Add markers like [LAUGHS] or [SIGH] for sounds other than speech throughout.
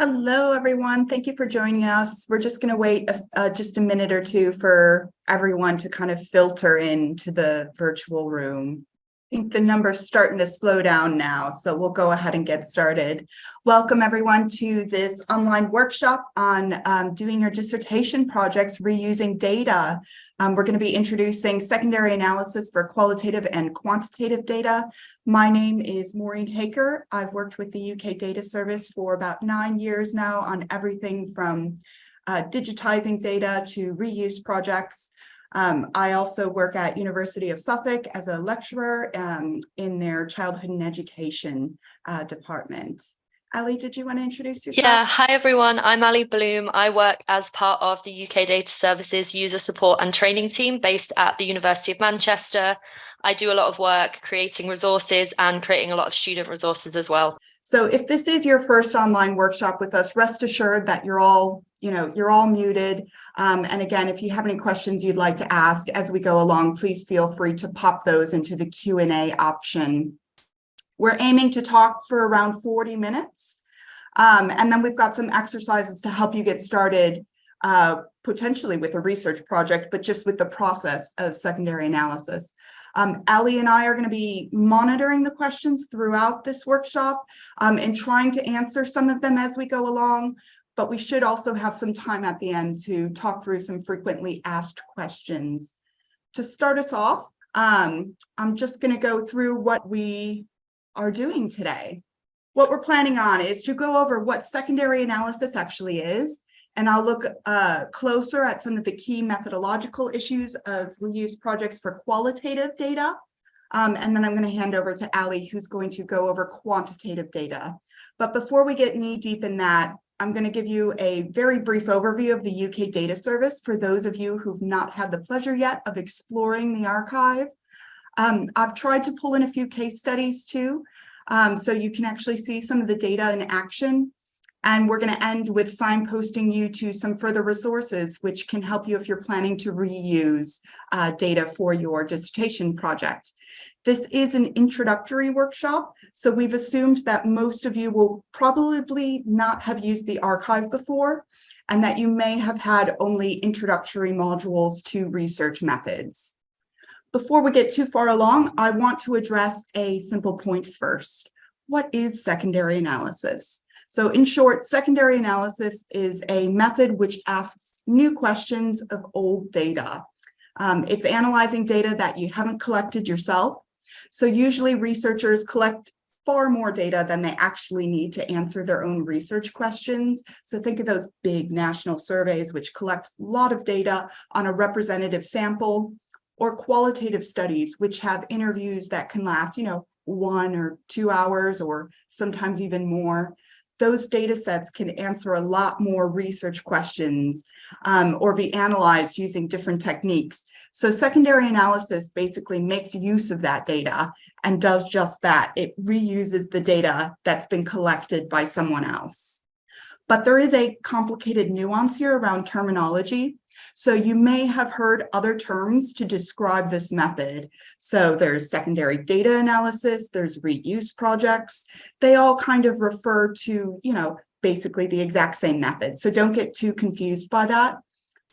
Hello, everyone. Thank you for joining us. We're just going to wait a, uh, just a minute or two for everyone to kind of filter into the virtual room. I think the number's starting to slow down now, so we'll go ahead and get started. Welcome everyone to this online workshop on um, doing your dissertation projects reusing data. Um, we're going to be introducing secondary analysis for qualitative and quantitative data. My name is Maureen Haaker. I've worked with the UK Data Service for about nine years now on everything from uh, digitizing data to reuse projects. Um, I also work at University of Suffolk as a lecturer um, in their childhood and education uh, department. Ali, did you want to introduce yourself? Yeah, hi everyone. I'm Ali Bloom. I work as part of the UK Data Services user support and training team based at the University of Manchester. I do a lot of work creating resources and creating a lot of student resources as well. So if this is your first online workshop with us, rest assured that you're all, you know, you're all muted. Um, and again, if you have any questions you'd like to ask as we go along, please feel free to pop those into the Q&A option. We're aiming to talk for around 40 minutes. Um, and then we've got some exercises to help you get started uh, potentially with a research project, but just with the process of secondary analysis. Um, Ali and I are going to be monitoring the questions throughout this workshop um, and trying to answer some of them as we go along, but we should also have some time at the end to talk through some frequently asked questions. To start us off, um, I'm just going to go through what we are doing today. What we're planning on is to go over what secondary analysis actually is, and I'll look uh, closer at some of the key methodological issues of reuse projects for qualitative data. Um, and then I'm going to hand over to Ali, who's going to go over quantitative data. But before we get knee deep in that, I'm going to give you a very brief overview of the UK Data Service for those of you who've not had the pleasure yet of exploring the archive. Um, I've tried to pull in a few case studies too, um, so you can actually see some of the data in action. And we're going to end with signposting you to some further resources, which can help you if you're planning to reuse uh, data for your dissertation project. This is an introductory workshop, so we've assumed that most of you will probably not have used the archive before, and that you may have had only introductory modules to research methods. Before we get too far along, I want to address a simple point first. What is secondary analysis? So in short, secondary analysis is a method which asks new questions of old data. Um, it's analyzing data that you haven't collected yourself. So usually researchers collect far more data than they actually need to answer their own research questions. So think of those big national surveys which collect a lot of data on a representative sample or qualitative studies which have interviews that can last, you know, one or two hours or sometimes even more those data sets can answer a lot more research questions um, or be analyzed using different techniques. So secondary analysis basically makes use of that data and does just that. It reuses the data that's been collected by someone else. But there is a complicated nuance here around terminology. So you may have heard other terms to describe this method. So there's secondary data analysis, there's reuse projects. They all kind of refer to, you know, basically the exact same method. So don't get too confused by that.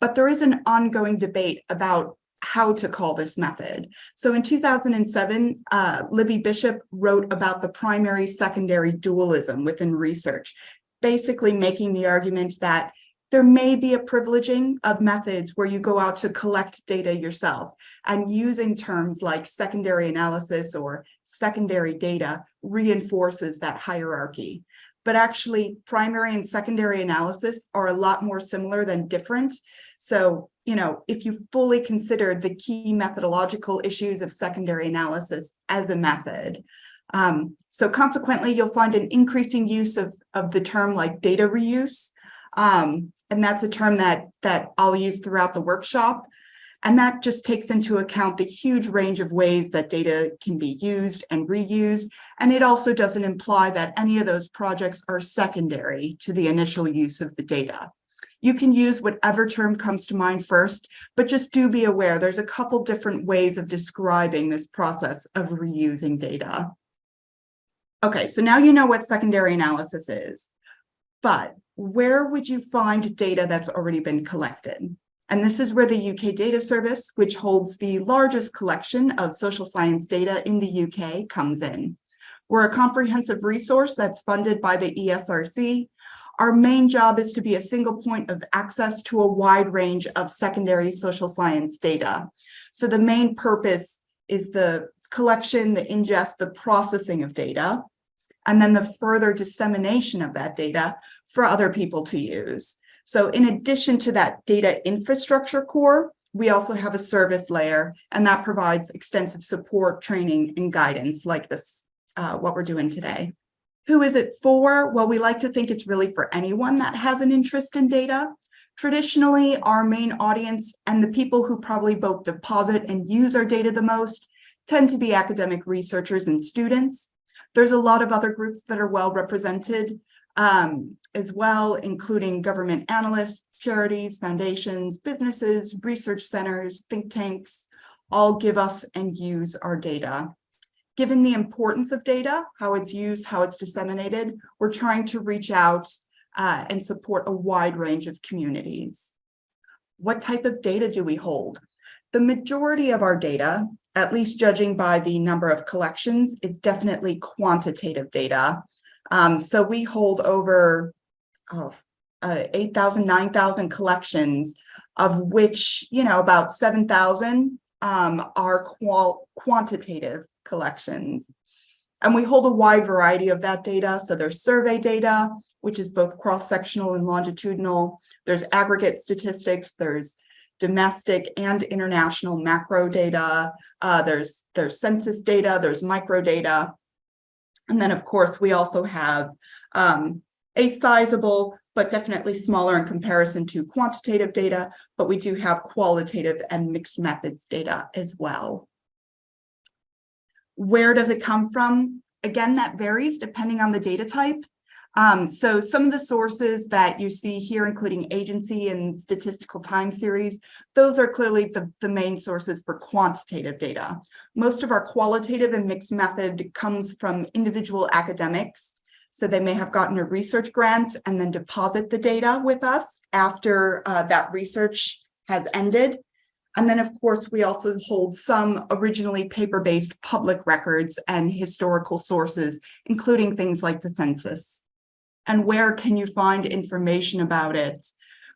But there is an ongoing debate about how to call this method. So in 2007, uh, Libby Bishop wrote about the primary secondary dualism within research, basically making the argument that there may be a privileging of methods where you go out to collect data yourself and using terms like secondary analysis or secondary data reinforces that hierarchy. But actually primary and secondary analysis are a lot more similar than different. So, you know, if you fully consider the key methodological issues of secondary analysis as a method, um, so consequently, you'll find an increasing use of, of the term like data reuse. Um, and that's a term that, that I'll use throughout the workshop. And that just takes into account the huge range of ways that data can be used and reused. And it also doesn't imply that any of those projects are secondary to the initial use of the data. You can use whatever term comes to mind first, but just do be aware there's a couple different ways of describing this process of reusing data. Okay, so now you know what secondary analysis is. But where would you find data that's already been collected? And this is where the UK Data Service, which holds the largest collection of social science data in the UK, comes in. We're a comprehensive resource that's funded by the ESRC. Our main job is to be a single point of access to a wide range of secondary social science data. So the main purpose is the collection, the ingest, the processing of data, and then the further dissemination of that data for other people to use. So in addition to that data infrastructure core, we also have a service layer, and that provides extensive support, training, and guidance like this, uh, what we're doing today. Who is it for? Well, we like to think it's really for anyone that has an interest in data. Traditionally, our main audience and the people who probably both deposit and use our data the most tend to be academic researchers and students. There's a lot of other groups that are well represented um, as well, including government analysts, charities, foundations, businesses, research centers, think tanks, all give us and use our data. Given the importance of data, how it's used, how it's disseminated, we're trying to reach out uh, and support a wide range of communities. What type of data do we hold? The majority of our data, at least judging by the number of collections, is definitely quantitative data. Um, so we hold over oh, uh, 8,000, 9,000 collections, of which, you know, about 7,000 um, are qual quantitative collections. And we hold a wide variety of that data. So there's survey data, which is both cross-sectional and longitudinal. There's aggregate statistics, there's domestic and international macro data. Uh, there's, there's census data, there's micro data. And then, of course, we also have um, a sizable, but definitely smaller in comparison to quantitative data, but we do have qualitative and mixed methods data as well. Where does it come from? Again, that varies depending on the data type. Um, so some of the sources that you see here, including agency and statistical time series, those are clearly the, the main sources for quantitative data. Most of our qualitative and mixed method comes from individual academics. So they may have gotten a research grant and then deposit the data with us after uh, that research has ended. And then, of course, we also hold some originally paper-based public records and historical sources, including things like the census and where can you find information about it?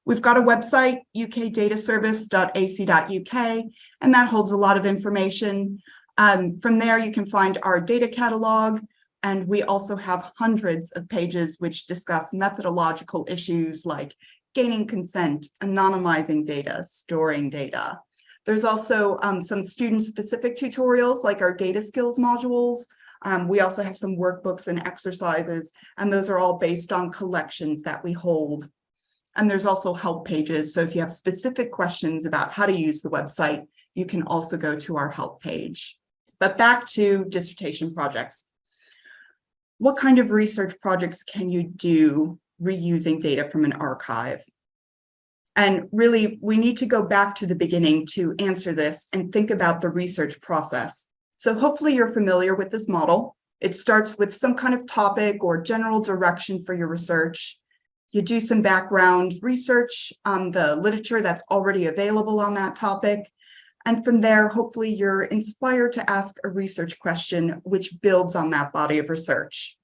We've got a website, ukdataservice.ac.uk, and that holds a lot of information. Um, from there, you can find our data catalog, and we also have hundreds of pages which discuss methodological issues like gaining consent, anonymizing data, storing data. There's also um, some student-specific tutorials like our data skills modules, um, we also have some workbooks and exercises, and those are all based on collections that we hold. And there's also help pages. So if you have specific questions about how to use the website, you can also go to our help page. But back to dissertation projects. What kind of research projects can you do reusing data from an archive? And really, we need to go back to the beginning to answer this and think about the research process. So hopefully you're familiar with this model. It starts with some kind of topic or general direction for your research. You do some background research on the literature that's already available on that topic. And from there, hopefully you're inspired to ask a research question which builds on that body of research.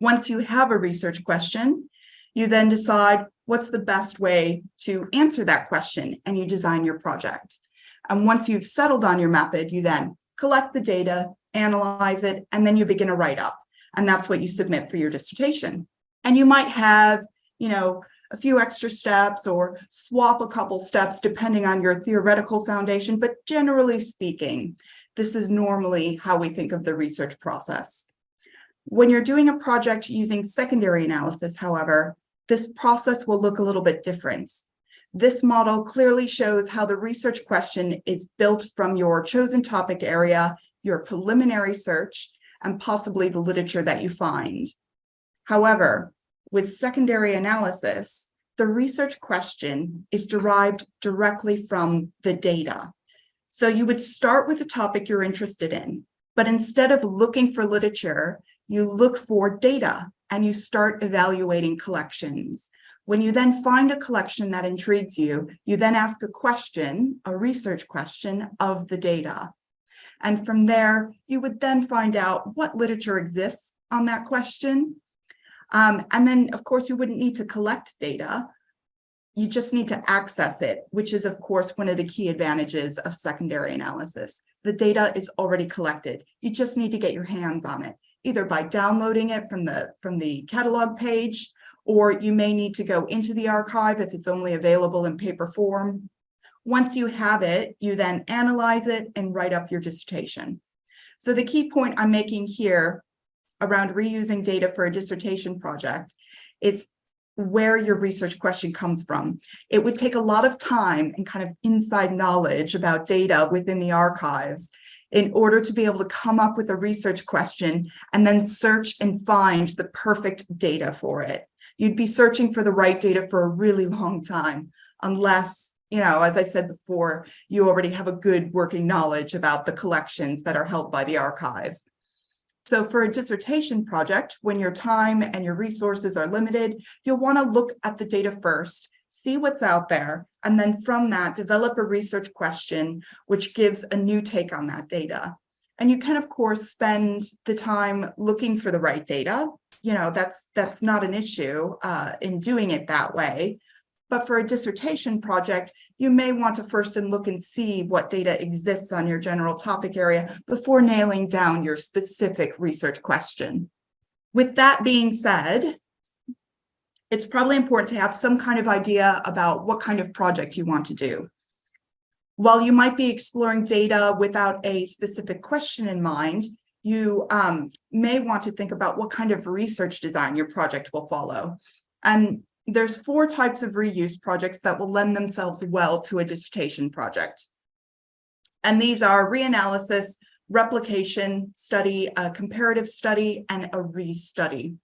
Once you have a research question, you then decide what's the best way to answer that question and you design your project. And once you've settled on your method, you then collect the data, analyze it, and then you begin a write-up. And that's what you submit for your dissertation. And you might have, you know, a few extra steps or swap a couple steps depending on your theoretical foundation, but generally speaking, this is normally how we think of the research process. When you're doing a project using secondary analysis, however, this process will look a little bit different. This model clearly shows how the research question is built from your chosen topic area, your preliminary search, and possibly the literature that you find. However, with secondary analysis, the research question is derived directly from the data. So you would start with the topic you're interested in, but instead of looking for literature, you look for data and you start evaluating collections. When you then find a collection that intrigues you, you then ask a question, a research question of the data. And from there, you would then find out what literature exists on that question. Um, and then, of course, you wouldn't need to collect data. You just need to access it, which is, of course, one of the key advantages of secondary analysis. The data is already collected. You just need to get your hands on it, either by downloading it from the, from the catalog page, or you may need to go into the archive if it's only available in paper form. Once you have it, you then analyze it and write up your dissertation. So the key point I'm making here around reusing data for a dissertation project is where your research question comes from. It would take a lot of time and kind of inside knowledge about data within the archives in order to be able to come up with a research question and then search and find the perfect data for it. You'd be searching for the right data for a really long time unless, you know, as I said before, you already have a good working knowledge about the collections that are held by the archive. So for a dissertation project, when your time and your resources are limited, you'll want to look at the data first, see what's out there, and then from that, develop a research question, which gives a new take on that data. And you can, of course, spend the time looking for the right data. You know, that's that's not an issue uh, in doing it that way. But for a dissertation project, you may want to first and look and see what data exists on your general topic area before nailing down your specific research question. With that being said, it's probably important to have some kind of idea about what kind of project you want to do. While you might be exploring data without a specific question in mind, you um, may want to think about what kind of research design your project will follow. And there's four types of reuse projects that will lend themselves well to a dissertation project. And these are reanalysis, replication study, a comparative study, and a re-study.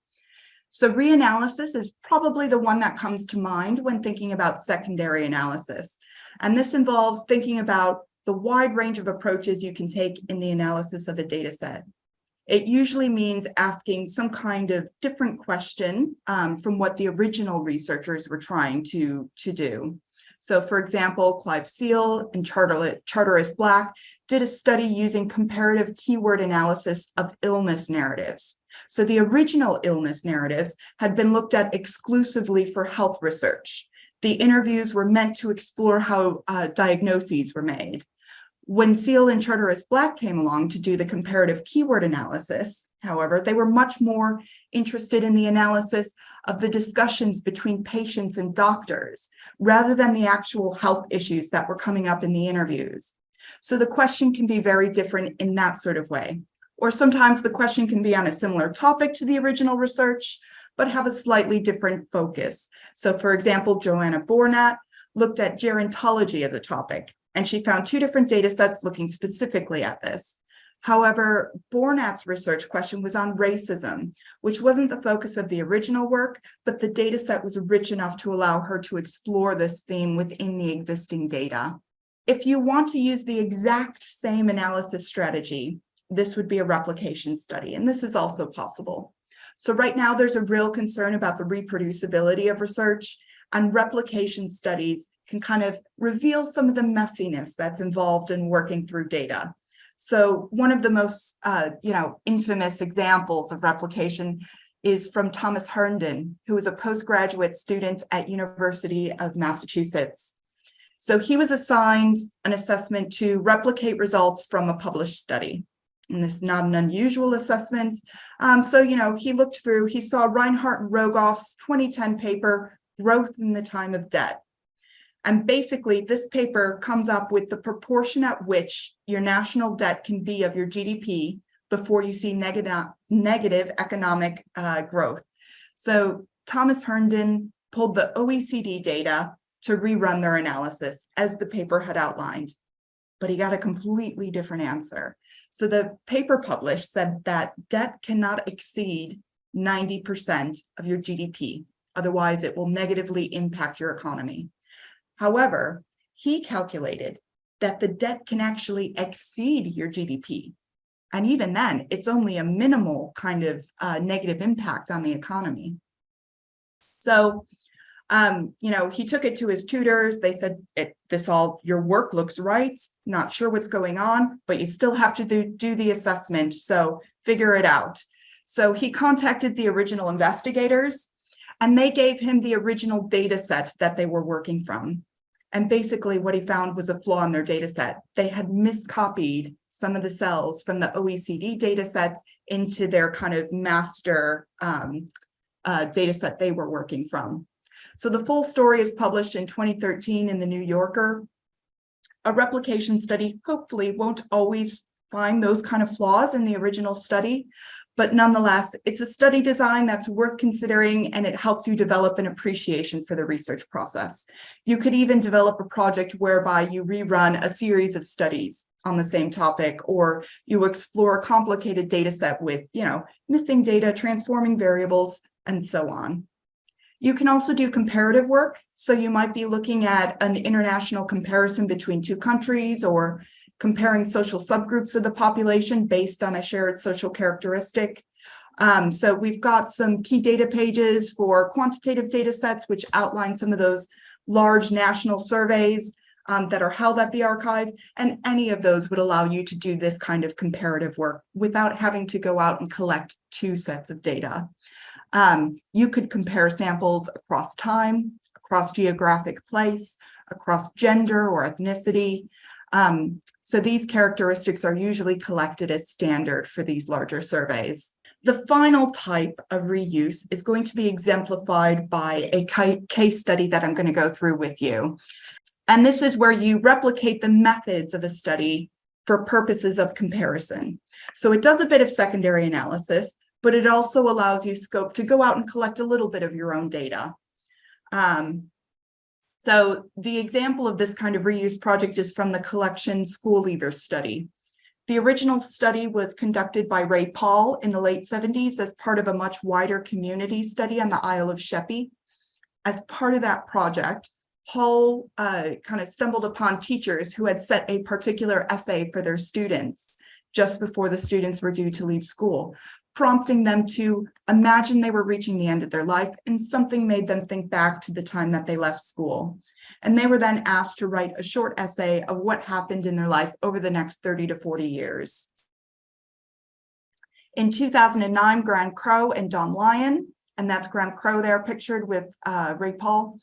So reanalysis is probably the one that comes to mind when thinking about secondary analysis. And this involves thinking about the wide range of approaches you can take in the analysis of a data set. It usually means asking some kind of different question um, from what the original researchers were trying to, to do. So for example, Clive Seale and Charteris Black did a study using comparative keyword analysis of illness narratives. So the original illness narratives had been looked at exclusively for health research. The interviews were meant to explore how uh, diagnoses were made. When Seale and Charteris Black came along to do the comparative keyword analysis, however, they were much more interested in the analysis of the discussions between patients and doctors, rather than the actual health issues that were coming up in the interviews. So the question can be very different in that sort of way. Or sometimes the question can be on a similar topic to the original research, but have a slightly different focus. So for example, Joanna Bornat looked at gerontology as a topic, and she found two different data sets looking specifically at this. However, Bornat's research question was on racism, which wasn't the focus of the original work, but the data set was rich enough to allow her to explore this theme within the existing data. If you want to use the exact same analysis strategy, this would be a replication study, and this is also possible. So right now there's a real concern about the reproducibility of research and replication studies can kind of reveal some of the messiness that's involved in working through data. So one of the most, uh, you know, infamous examples of replication is from Thomas Herndon, who was a postgraduate student at University of Massachusetts. So he was assigned an assessment to replicate results from a published study. And this is not an unusual assessment. Um, so, you know, he looked through, he saw Reinhart and Rogoff's 2010 paper, Growth in the Time of Debt. And basically, this paper comes up with the proportion at which your national debt can be of your GDP before you see negative, negative economic uh, growth. So Thomas Herndon pulled the OECD data to rerun their analysis as the paper had outlined, but he got a completely different answer. So the paper published said that debt cannot exceed 90% of your GDP. Otherwise, it will negatively impact your economy. However, he calculated that the debt can actually exceed your GDP. And even then, it's only a minimal kind of uh, negative impact on the economy. So, um, you know, he took it to his tutors. They said, this all, your work looks right, not sure what's going on, but you still have to do, do the assessment. So figure it out. So he contacted the original investigators and they gave him the original data set that they were working from. And basically what he found was a flaw in their data set. They had miscopied some of the cells from the OECD data sets into their kind of master um, uh, data set they were working from. So the full story is published in 2013 in the New Yorker. A replication study hopefully won't always find those kind of flaws in the original study, but nonetheless, it's a study design that's worth considering and it helps you develop an appreciation for the research process. You could even develop a project whereby you rerun a series of studies on the same topic, or you explore a complicated data set with, you know, missing data, transforming variables, and so on. You can also do comparative work. So you might be looking at an international comparison between two countries or comparing social subgroups of the population based on a shared social characteristic. Um, so we've got some key data pages for quantitative data sets, which outline some of those large national surveys um, that are held at the archive. And any of those would allow you to do this kind of comparative work without having to go out and collect two sets of data. Um, you could compare samples across time, across geographic place, across gender or ethnicity. Um, so these characteristics are usually collected as standard for these larger surveys. The final type of reuse is going to be exemplified by a case study that I'm going to go through with you. And this is where you replicate the methods of a study for purposes of comparison. So it does a bit of secondary analysis, but it also allows you scope to go out and collect a little bit of your own data. Um, so the example of this kind of reuse project is from the collection School Leavers study. The original study was conducted by Ray Pahl in the late 70s as part of a much wider community study on the Isle of Sheppey. As part of that project, Pahl uh, kind of stumbled upon teachers who had set a particular essay for their students just before the students were due to leave school prompting them to imagine they were reaching the end of their life and something made them think back to the time that they left school. And they were then asked to write a short essay of what happened in their life over the next 30 to 40 years. In 2009, Graham Crow and Dawn Lyon, and that's Graham Crow there pictured with uh, Ray Pahl,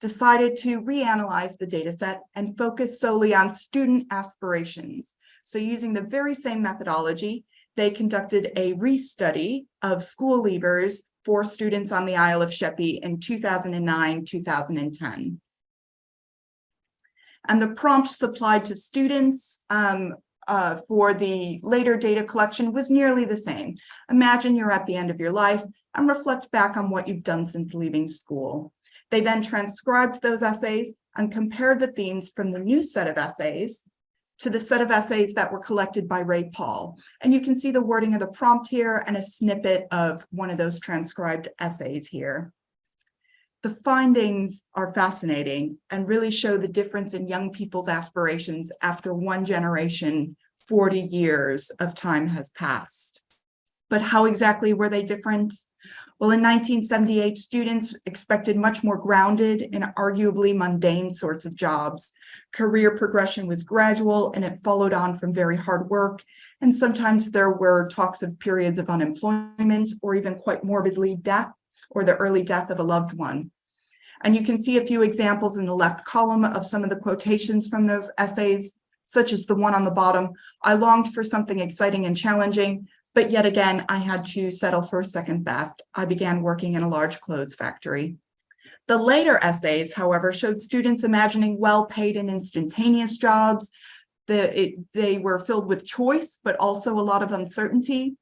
decided to reanalyze the data set and focus solely on student aspirations. So using the very same methodology, they conducted a restudy of school leavers for students on the Isle of Sheppey in 2009-2010. And the prompt supplied to students um, uh, for the later data collection was nearly the same. Imagine you're at the end of your life and reflect back on what you've done since leaving school. They then transcribed those essays and compared the themes from the new set of essays to the set of essays that were collected by Ray Pahl. And you can see the wording of the prompt here and a snippet of one of those transcribed essays here. The findings are fascinating and really show the difference in young people's aspirations after one generation, 40 years of time has passed. But how exactly were they different? Well, in 1978, students expected much more grounded and arguably mundane sorts of jobs. Career progression was gradual and it followed on from very hard work. And sometimes there were talks of periods of unemployment or even quite morbidly death or the early death of a loved one. And you can see a few examples in the left column of some of the quotations from those essays, such as the one on the bottom. I longed for something exciting and challenging, but yet again, I had to settle for second best. I began working in a large clothes factory. The later essays, however, showed students imagining well-paid and instantaneous jobs. The, it, they were filled with choice, but also a lot of uncertainty.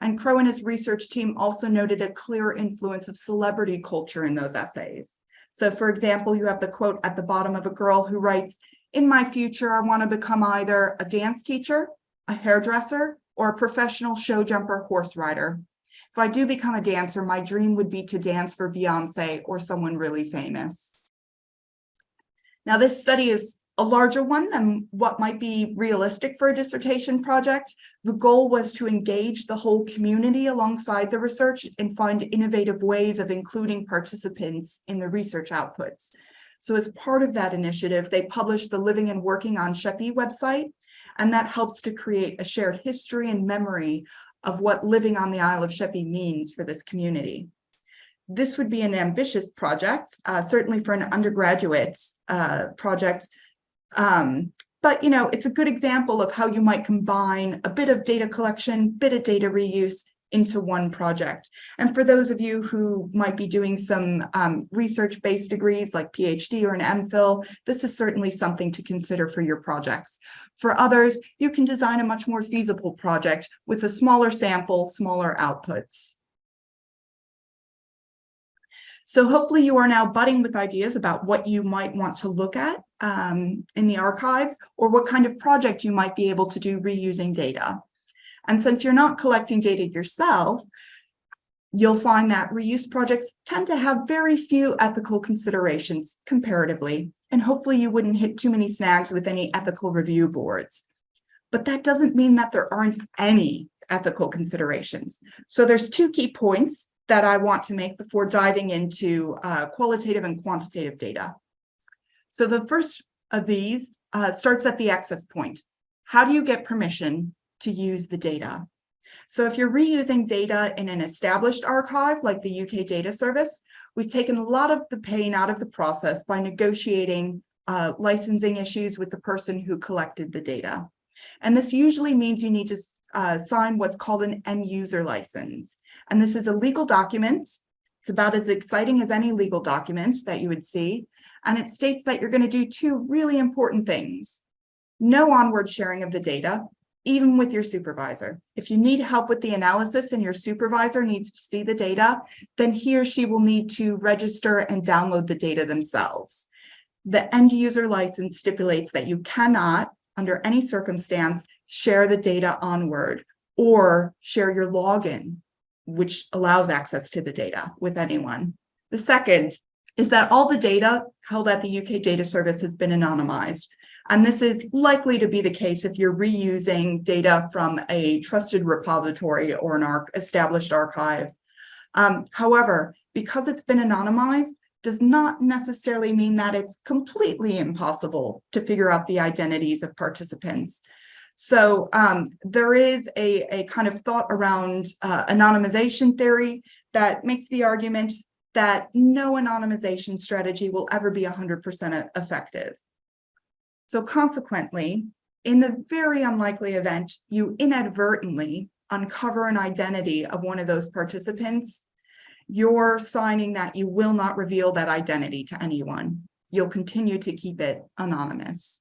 And Crow and his research team also noted a clear influence of celebrity culture in those essays. So for example, you have the quote at the bottom of a girl who writes, in my future, I want to become either a dance teacher, a hairdresser, or a professional show jumper horse rider. If I do become a dancer, my dream would be to dance for Beyonce or someone really famous. Now, this study is a larger one than what might be realistic for a dissertation project. The goal was to engage the whole community alongside the research and find innovative ways of including participants in the research outputs. So as part of that initiative, they published the Living and Working on Sheppey website, and that helps to create a shared history and memory of what living on the Isle of Sheppey means for this community. This would be an ambitious project, uh, certainly for an undergraduate uh, project, um, but you know, it's a good example of how you might combine a bit of data collection, bit of data reuse into one project. And for those of you who might be doing some um, research-based degrees like PhD or an MPhil, this is certainly something to consider for your projects. For others, you can design a much more feasible project with a smaller sample, smaller outputs. So hopefully you are now budding with ideas about what you might want to look at um, in the archives or what kind of project you might be able to do reusing data. And since you're not collecting data yourself, you'll find that reuse projects tend to have very few ethical considerations comparatively, and hopefully you wouldn't hit too many snags with any ethical review boards. But that doesn't mean that there aren't any ethical considerations. So there's two key points that I want to make before diving into uh, qualitative and quantitative data. So the first of these uh, starts at the access point. How do you get permission to use the data? So if you're reusing data in an established archive like the UK Data Service, we've taken a lot of the pain out of the process by negotiating uh, licensing issues with the person who collected the data. And this usually means you need to uh, sign what's called an end user license. And this is a legal document. It's about as exciting as any legal document that you would see. And it states that you're going to do two really important things. No onward sharing of the data, even with your supervisor. If you need help with the analysis and your supervisor needs to see the data, then he or she will need to register and download the data themselves. The end user license stipulates that you cannot, under any circumstance, share the data onward or share your login which allows access to the data with anyone. The second is that all the data held at the UK Data Service has been anonymized. And this is likely to be the case if you're reusing data from a trusted repository or an ar established archive. Um, however, because it's been anonymized, does not necessarily mean that it's completely impossible to figure out the identities of participants. So um, there is a, a kind of thought around uh, anonymization theory that makes the argument that no anonymization strategy will ever be 100% effective. So consequently, in the very unlikely event you inadvertently uncover an identity of one of those participants, you're signing that you will not reveal that identity to anyone. You'll continue to keep it anonymous.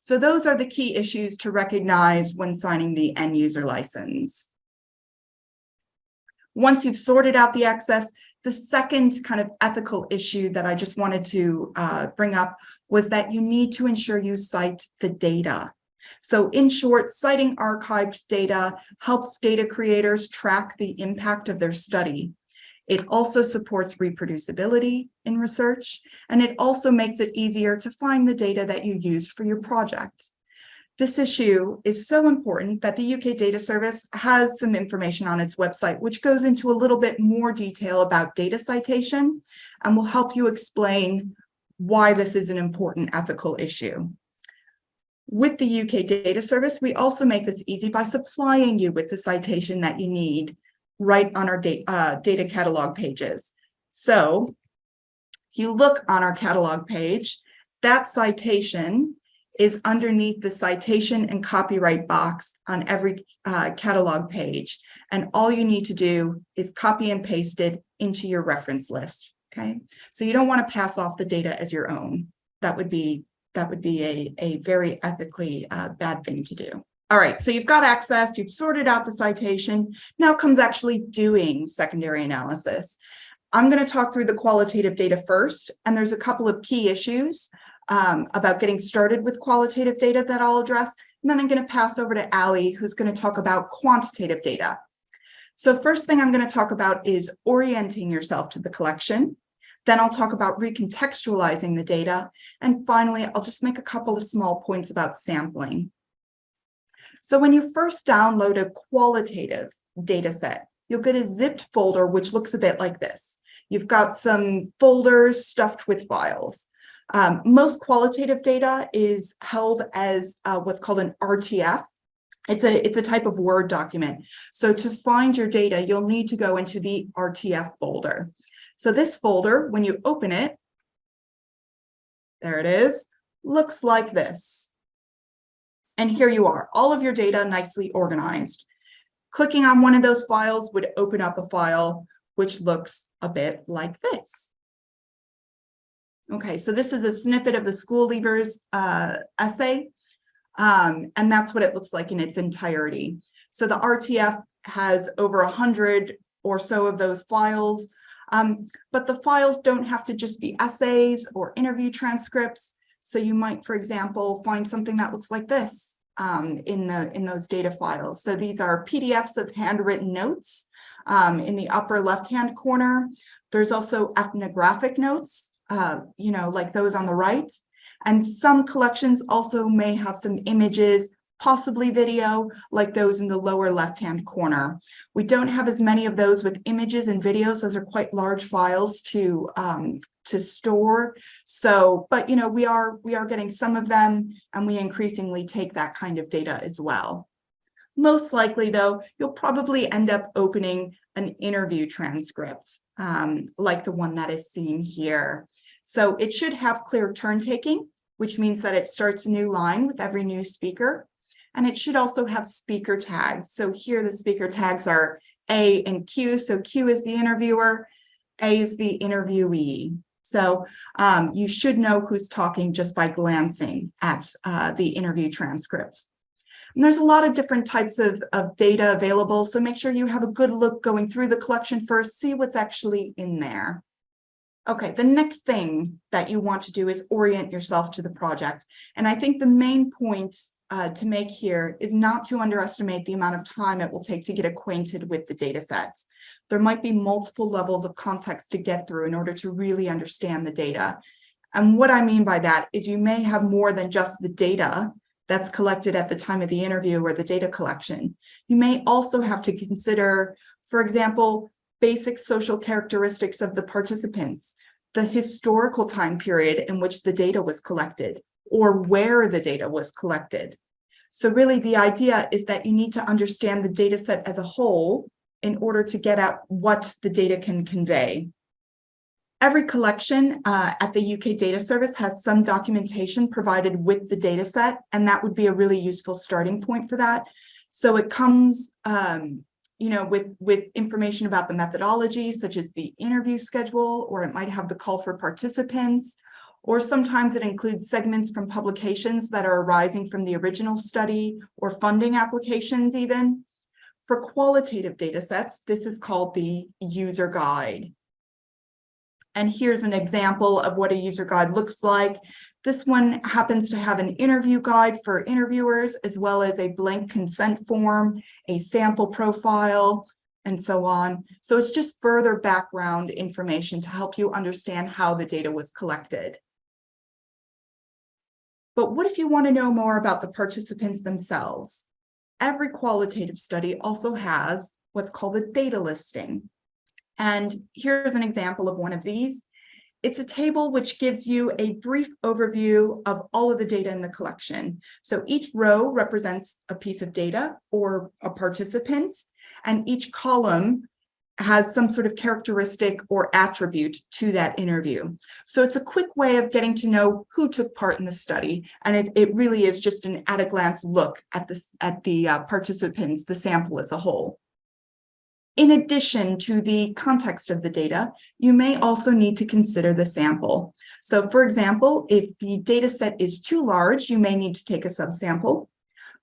So those are the key issues to recognize when signing the end user license. Once you've sorted out the access, the second kind of ethical issue that I just wanted to uh, bring up was that you need to ensure you cite the data. So in short, citing archived data helps data creators track the impact of their study. It also supports reproducibility in research, and it also makes it easier to find the data that you used for your project. This issue is so important that the UK Data Service has some information on its website, which goes into a little bit more detail about data citation and will help you explain why this is an important ethical issue. With the UK Data Service, we also make this easy by supplying you with the citation that you need right on our data, uh, data catalog pages. So if you look on our catalog page, that citation is underneath the citation and copyright box on every uh, catalog page. And all you need to do is copy and paste it into your reference list. Okay, so you don't want to pass off the data as your own. That would be that would be a, a very ethically uh, bad thing to do. All right, so you've got access, you've sorted out the citation. Now comes actually doing secondary analysis. I'm going to talk through the qualitative data first, and there's a couple of key issues um, about getting started with qualitative data that I'll address. And then I'm going to pass over to Ali, who's going to talk about quantitative data. So first thing I'm going to talk about is orienting yourself to the collection. Then I'll talk about recontextualizing the data. And finally, I'll just make a couple of small points about sampling. So when you first download a qualitative data set, you'll get a zipped folder, which looks a bit like this. You've got some folders stuffed with files. Um, most qualitative data is held as uh, what's called an RTF. It's a, it's a type of Word document. So to find your data, you'll need to go into the RTF folder. So this folder, when you open it, there it is, looks like this. And here you are, all of your data nicely organized. Clicking on one of those files would open up a file which looks a bit like this. Okay, so this is a snippet of the school leavers uh, essay, um, and that's what it looks like in its entirety. So the RTF has over a hundred or so of those files, um, but the files don't have to just be essays or interview transcripts. So you might, for example, find something that looks like this um, in the in those data files. So these are PDFs of handwritten notes um, in the upper left-hand corner. There's also ethnographic notes, uh, you know, like those on the right. And some collections also may have some images, possibly video, like those in the lower left-hand corner. We don't have as many of those with images and videos. Those are quite large files to um, to store. So, but you know, we are we are getting some of them, and we increasingly take that kind of data as well. Most likely, though, you'll probably end up opening an interview transcript um, like the one that is seen here. So it should have clear turn taking, which means that it starts a new line with every new speaker. And it should also have speaker tags. So here the speaker tags are A and Q. So Q is the interviewer, A is the interviewee. So um, you should know who's talking just by glancing at uh, the interview transcripts. And there's a lot of different types of, of data available, so make sure you have a good look going through the collection first, see what's actually in there. Okay, the next thing that you want to do is orient yourself to the project. And I think the main point uh, to make here is not to underestimate the amount of time it will take to get acquainted with the data sets. There might be multiple levels of context to get through in order to really understand the data. And what I mean by that is you may have more than just the data that's collected at the time of the interview or the data collection. You may also have to consider, for example, basic social characteristics of the participants, the historical time period in which the data was collected, or where the data was collected. So really the idea is that you need to understand the data set as a whole in order to get at what the data can convey. Every collection uh, at the UK Data Service has some documentation provided with the data set, and that would be a really useful starting point for that. So it comes, um, you know, with, with information about the methodology, such as the interview schedule, or it might have the call for participants, or sometimes it includes segments from publications that are arising from the original study or funding applications even. For qualitative data sets, this is called the user guide. And here's an example of what a user guide looks like. This one happens to have an interview guide for interviewers, as well as a blank consent form, a sample profile, and so on. So it's just further background information to help you understand how the data was collected. But what if you want to know more about the participants themselves? Every qualitative study also has what's called a data listing. And here's an example of one of these. It's a table which gives you a brief overview of all of the data in the collection. So each row represents a piece of data or a participant, and each column has some sort of characteristic or attribute to that interview. So it's a quick way of getting to know who took part in the study. And it, it really is just an at a glance look at, this, at the uh, participants, the sample as a whole. In addition to the context of the data, you may also need to consider the sample. So for example, if the data set is too large, you may need to take a subsample.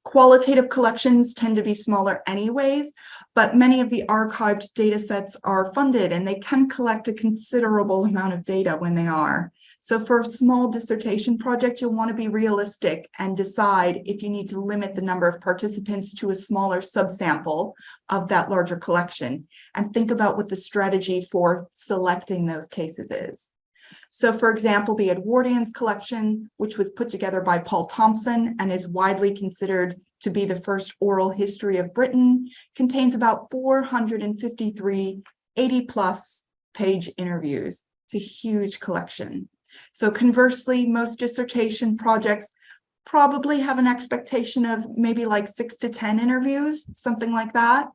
Qualitative collections tend to be smaller anyways, but many of the archived data sets are funded and they can collect a considerable amount of data when they are. So for a small dissertation project, you'll want to be realistic and decide if you need to limit the number of participants to a smaller subsample of that larger collection and think about what the strategy for selecting those cases is. So for example, the Edwardians collection, which was put together by Paul Thompson and is widely considered to be the first oral history of Britain, contains about 453 80 plus page interviews. It's a huge collection. So conversely, most dissertation projects probably have an expectation of maybe like six to 10 interviews, something like that.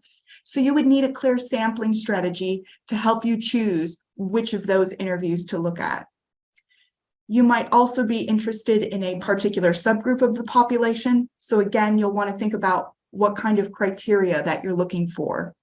So you would need a clear sampling strategy to help you choose which of those interviews to look at. You might also be interested in a particular subgroup of the population. So again, you'll want to think about what kind of criteria that you're looking for.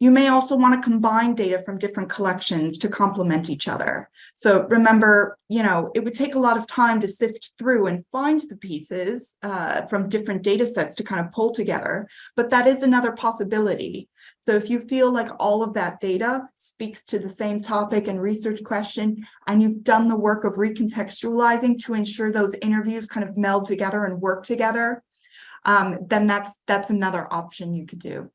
You may also want to combine data from different collections to complement each other. So remember, you know, it would take a lot of time to sift through and find the pieces uh, from different data sets to kind of pull together, but that is another possibility. So if you feel like all of that data speaks to the same topic and research question, and you've done the work of recontextualizing to ensure those interviews kind of meld together and work together, um, then that's that's another option you could do.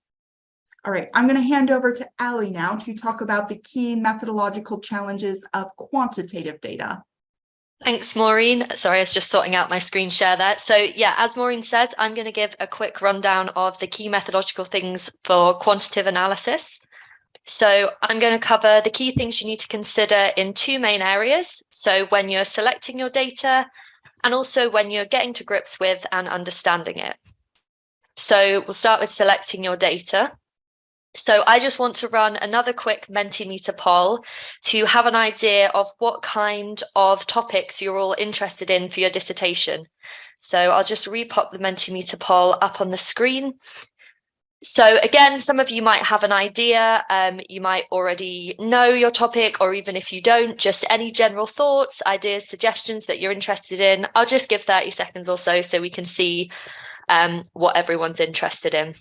All right, I'm going to hand over to Ali now to talk about the key methodological challenges of quantitative data. Thanks, Maureen. Sorry, I was just sorting out my screen share there. So yeah, as Maureen says, I'm going to give a quick rundown of the key methodological things for quantitative analysis. So I'm going to cover the key things you need to consider in two main areas. So when you're selecting your data and also when you're getting to grips with and understanding it. So we'll start with selecting your data. So I just want to run another quick Mentimeter poll to have an idea of what kind of topics you're all interested in for your dissertation. So I'll just repop the Mentimeter poll up on the screen. So again, some of you might have an idea, um, you might already know your topic, or even if you don't, just any general thoughts, ideas, suggestions that you're interested in. I'll just give 30 seconds or so so we can see um, what everyone's interested in.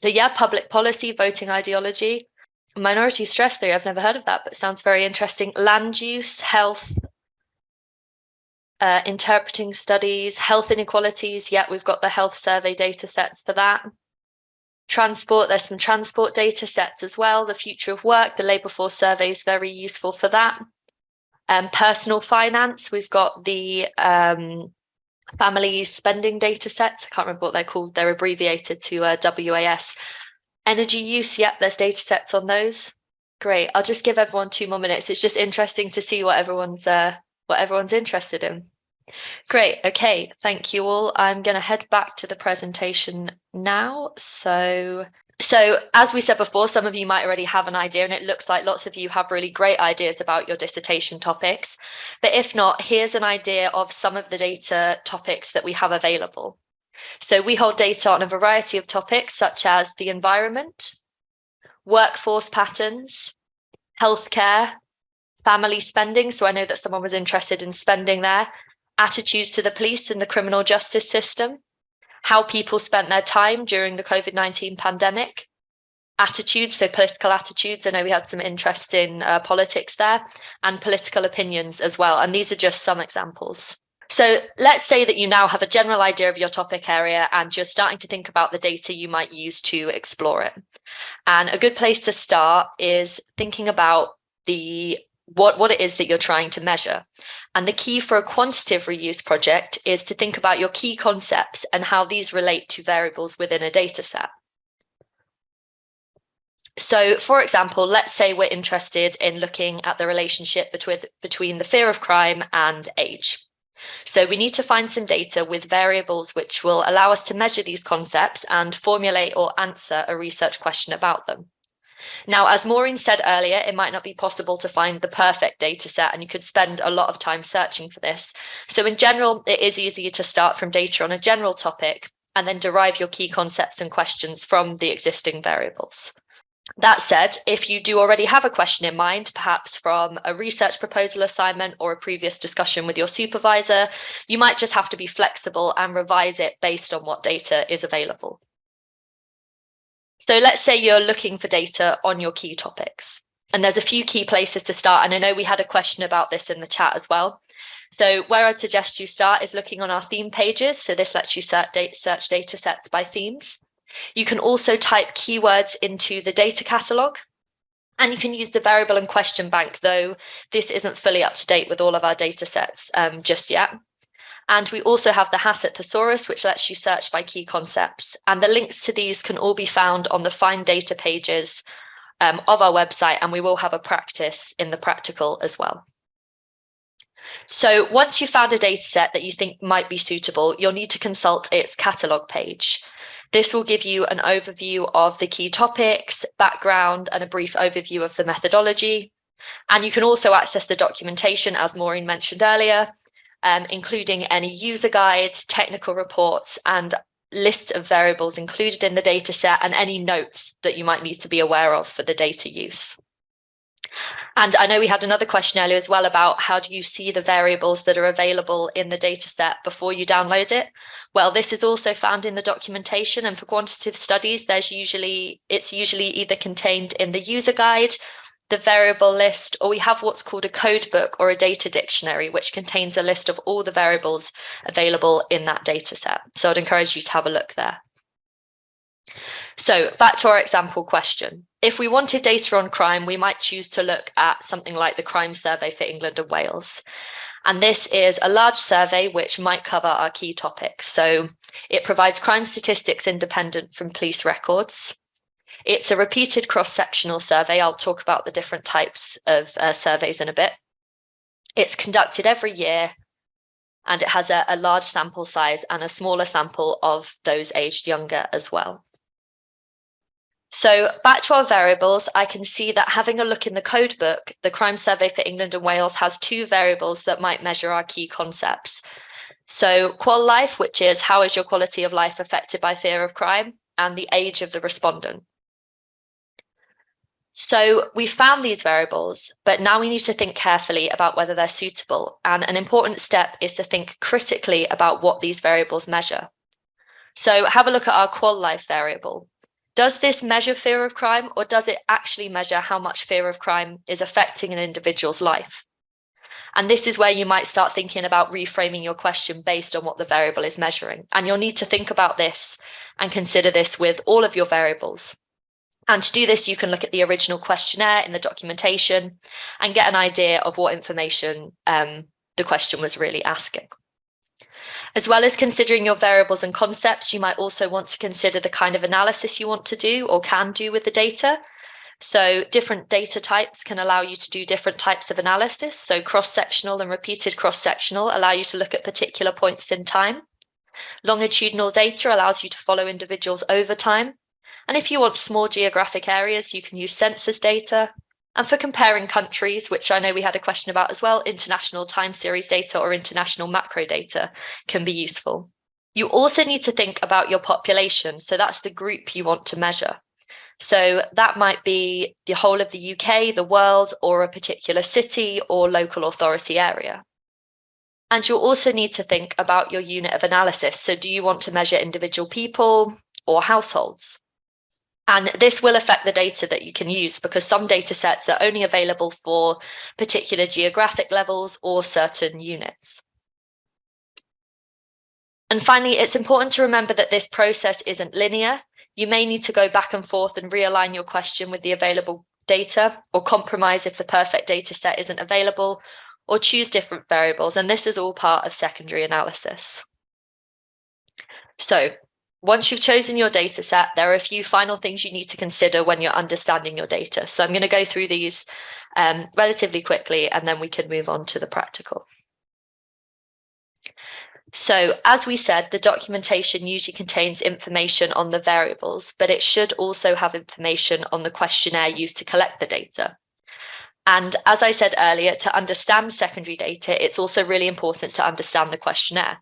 So yeah, public policy, voting ideology, minority stress theory. I've never heard of that, but sounds very interesting. Land use, health, uh, interpreting studies, health inequalities. Yeah, we've got the health survey data sets for that. Transport, there's some transport data sets as well. The future of work, the labour force survey is very useful for that. Um, personal finance, we've got the um, family spending data sets. I can't remember what they're called. They're abbreviated to uh, WAS. Energy use, yep, there's data sets on those. Great. I'll just give everyone two more minutes. It's just interesting to see what everyone's uh, what everyone's interested in. Great. Okay. Thank you all. I'm going to head back to the presentation now. So so as we said before, some of you might already have an idea and it looks like lots of you have really great ideas about your dissertation topics. But if not, here's an idea of some of the data topics that we have available. So we hold data on a variety of topics such as the environment, workforce patterns, healthcare, family spending. So I know that someone was interested in spending there, attitudes to the police and the criminal justice system, how people spent their time during the COVID-19 pandemic, attitudes, so political attitudes. I know we had some interest in uh, politics there and political opinions as well. And these are just some examples. So let's say that you now have a general idea of your topic area and you're starting to think about the data you might use to explore it. And a good place to start is thinking about the what, what it is that you're trying to measure. And the key for a quantitative reuse project is to think about your key concepts and how these relate to variables within a data set. So for example, let's say we're interested in looking at the relationship between, between the fear of crime and age. So we need to find some data with variables which will allow us to measure these concepts and formulate or answer a research question about them. Now, as Maureen said earlier, it might not be possible to find the perfect data set and you could spend a lot of time searching for this. So in general, it is easier to start from data on a general topic and then derive your key concepts and questions from the existing variables. That said, if you do already have a question in mind, perhaps from a research proposal assignment or a previous discussion with your supervisor, you might just have to be flexible and revise it based on what data is available. So let's say you're looking for data on your key topics. And there's a few key places to start. And I know we had a question about this in the chat as well. So where I'd suggest you start is looking on our theme pages. So this lets you search data, sets by themes. You can also type keywords into the data catalog. And you can use the variable and question bank, though this isn't fully up to date with all of our data sets um, just yet. And we also have the HASSET Thesaurus, which lets you search by key concepts. And the links to these can all be found on the Find Data pages um, of our website, and we will have a practice in the practical as well. So once you've found a data set that you think might be suitable, you'll need to consult its catalogue page. This will give you an overview of the key topics, background, and a brief overview of the methodology. And you can also access the documentation, as Maureen mentioned earlier, um, including any user guides, technical reports, and lists of variables included in the data set and any notes that you might need to be aware of for the data use. And I know we had another question earlier as well about how do you see the variables that are available in the data set before you download it? Well, this is also found in the documentation and for quantitative studies, there's usually it's usually either contained in the user guide, the variable list, or we have what's called a code book or a data dictionary, which contains a list of all the variables available in that data set. So I'd encourage you to have a look there. So back to our example question. If we wanted data on crime, we might choose to look at something like the crime survey for England and Wales. And this is a large survey which might cover our key topics. So it provides crime statistics independent from police records. It's a repeated cross-sectional survey. I'll talk about the different types of uh, surveys in a bit. It's conducted every year and it has a, a large sample size and a smaller sample of those aged younger as well. So back to our variables, I can see that having a look in the code book, the crime survey for England and Wales has two variables that might measure our key concepts. So qual life, which is how is your quality of life affected by fear of crime, and the age of the respondent. So we found these variables, but now we need to think carefully about whether they're suitable. And an important step is to think critically about what these variables measure. So have a look at our qual life variable. Does this measure fear of crime or does it actually measure how much fear of crime is affecting an individual's life? And this is where you might start thinking about reframing your question based on what the variable is measuring. And you'll need to think about this and consider this with all of your variables. And to do this, you can look at the original questionnaire in the documentation and get an idea of what information um, the question was really asking. As well as considering your variables and concepts, you might also want to consider the kind of analysis you want to do or can do with the data. So different data types can allow you to do different types of analysis. So cross-sectional and repeated cross-sectional allow you to look at particular points in time. Longitudinal data allows you to follow individuals over time. And if you want small geographic areas, you can use census data. And for comparing countries, which I know we had a question about as well, international time series data or international macro data can be useful. You also need to think about your population. So that's the group you want to measure. So that might be the whole of the UK, the world, or a particular city or local authority area. And you'll also need to think about your unit of analysis. So do you want to measure individual people or households? And this will affect the data that you can use because some data sets are only available for particular geographic levels or certain units. And finally, it's important to remember that this process isn't linear. You may need to go back and forth and realign your question with the available data or compromise if the perfect data set isn't available or choose different variables. And this is all part of secondary analysis. So once you've chosen your data set, there are a few final things you need to consider when you're understanding your data. So I'm going to go through these um, relatively quickly, and then we can move on to the practical. So as we said, the documentation usually contains information on the variables, but it should also have information on the questionnaire used to collect the data. And as I said earlier, to understand secondary data, it's also really important to understand the questionnaire.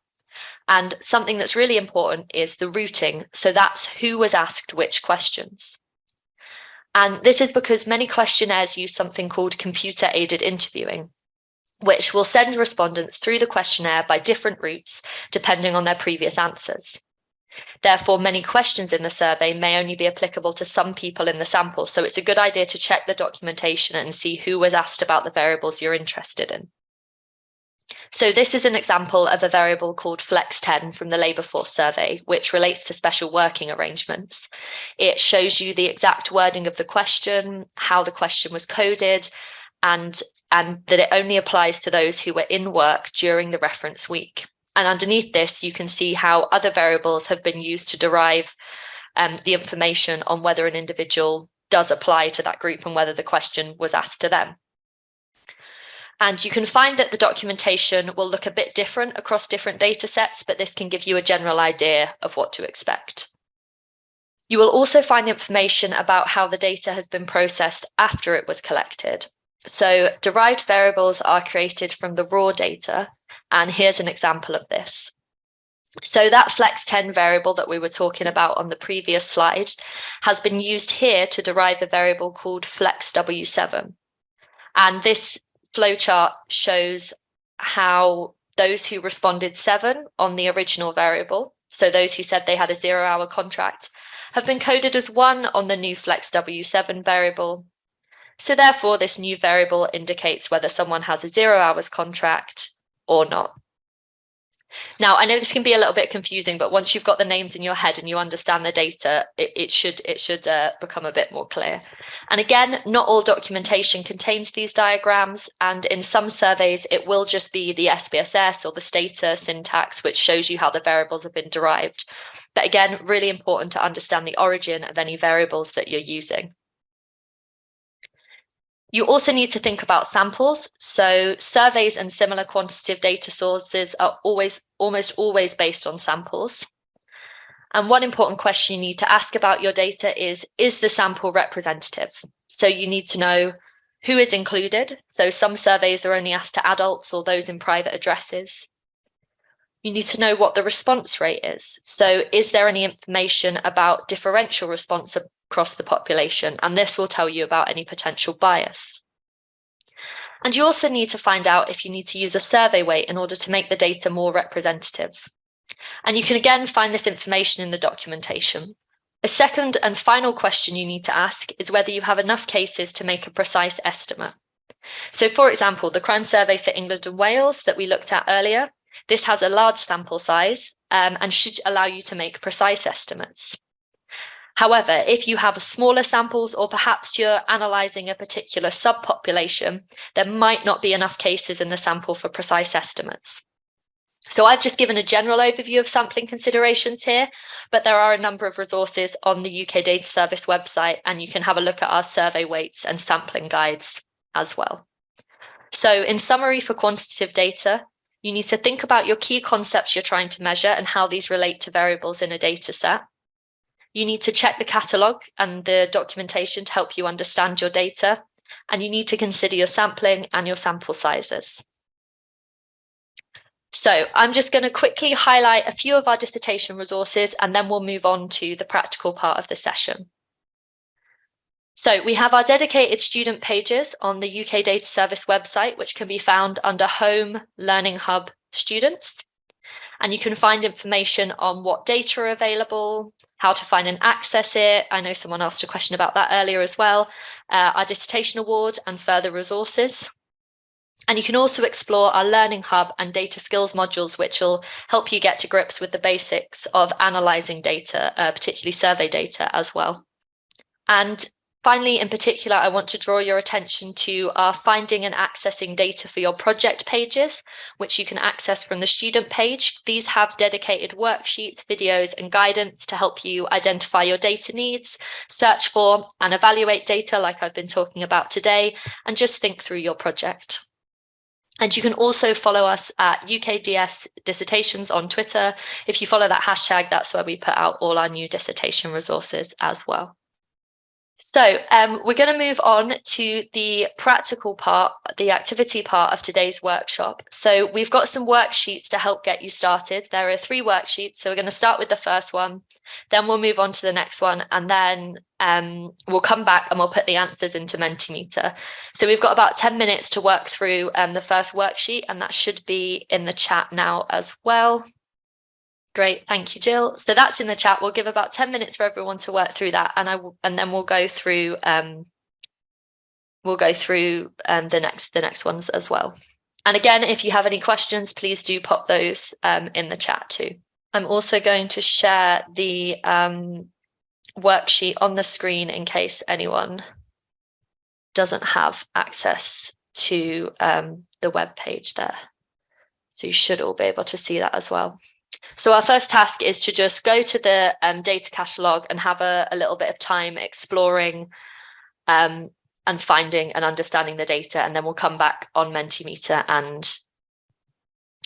And something that's really important is the routing. So that's who was asked which questions. And this is because many questionnaires use something called computer aided interviewing, which will send respondents through the questionnaire by different routes, depending on their previous answers. Therefore, many questions in the survey may only be applicable to some people in the sample. So it's a good idea to check the documentation and see who was asked about the variables you're interested in. So this is an example of a variable called flex10 from the labour force survey, which relates to special working arrangements. It shows you the exact wording of the question, how the question was coded, and, and that it only applies to those who were in work during the reference week. And underneath this, you can see how other variables have been used to derive um, the information on whether an individual does apply to that group and whether the question was asked to them. And you can find that the documentation will look a bit different across different data sets, but this can give you a general idea of what to expect. You will also find information about how the data has been processed after it was collected. So derived variables are created from the raw data, and here's an example of this. So that flex10 variable that we were talking about on the previous slide has been used here to derive a variable called flex W7. And this flowchart shows how those who responded seven on the original variable, so those who said they had a zero hour contract, have been coded as one on the new flex W7 variable. So therefore, this new variable indicates whether someone has a zero hours contract or not. Now, I know this can be a little bit confusing, but once you've got the names in your head and you understand the data, it, it should it should uh, become a bit more clear. And again, not all documentation contains these diagrams, and in some surveys, it will just be the SPSS or the stata syntax, which shows you how the variables have been derived. But again, really important to understand the origin of any variables that you're using. You also need to think about samples. So surveys and similar quantitative data sources are always almost always based on samples. And one important question you need to ask about your data is, is the sample representative? So you need to know who is included. So some surveys are only asked to adults or those in private addresses. You need to know what the response rate is. So is there any information about differential response across the population, and this will tell you about any potential bias. And you also need to find out if you need to use a survey weight in order to make the data more representative. And you can again find this information in the documentation. A second and final question you need to ask is whether you have enough cases to make a precise estimate. So for example, the crime survey for England and Wales that we looked at earlier, this has a large sample size um, and should allow you to make precise estimates. However, if you have smaller samples or perhaps you're analysing a particular subpopulation, there might not be enough cases in the sample for precise estimates. So I've just given a general overview of sampling considerations here, but there are a number of resources on the UK Data Service website, and you can have a look at our survey weights and sampling guides as well. So in summary for quantitative data, you need to think about your key concepts you're trying to measure and how these relate to variables in a data set. You need to check the catalogue and the documentation to help you understand your data, and you need to consider your sampling and your sample sizes. So I'm just going to quickly highlight a few of our dissertation resources and then we'll move on to the practical part of the session. So we have our dedicated student pages on the UK Data Service website, which can be found under Home Learning Hub Students. And you can find information on what data are available, how to find and access it. I know someone asked a question about that earlier as well. Uh, our dissertation award and further resources. And you can also explore our Learning Hub and data skills modules, which will help you get to grips with the basics of analysing data, uh, particularly survey data as well. And Finally, in particular, I want to draw your attention to our finding and accessing data for your project pages, which you can access from the student page. These have dedicated worksheets, videos and guidance to help you identify your data needs, search for and evaluate data like I've been talking about today, and just think through your project. And you can also follow us at UKDS Dissertations on Twitter. If you follow that hashtag, that's where we put out all our new dissertation resources as well. So um, we're going to move on to the practical part, the activity part of today's workshop. So we've got some worksheets to help get you started. There are three worksheets. So we're going to start with the first one, then we'll move on to the next one, and then um, we'll come back and we'll put the answers into Mentimeter. So we've got about 10 minutes to work through um, the first worksheet, and that should be in the chat now as well. Great, thank you, Jill. So that's in the chat. We'll give about 10 minutes for everyone to work through that and I will, and then we'll go through um, we'll go through um, the next the next ones as well. And again, if you have any questions, please do pop those um, in the chat too. I'm also going to share the um, worksheet on the screen in case anyone doesn't have access to um, the web page there. So you should all be able to see that as well. So our first task is to just go to the um, data catalog and have a, a, little bit of time exploring um, and finding and understanding the data. And then we'll come back on Mentimeter and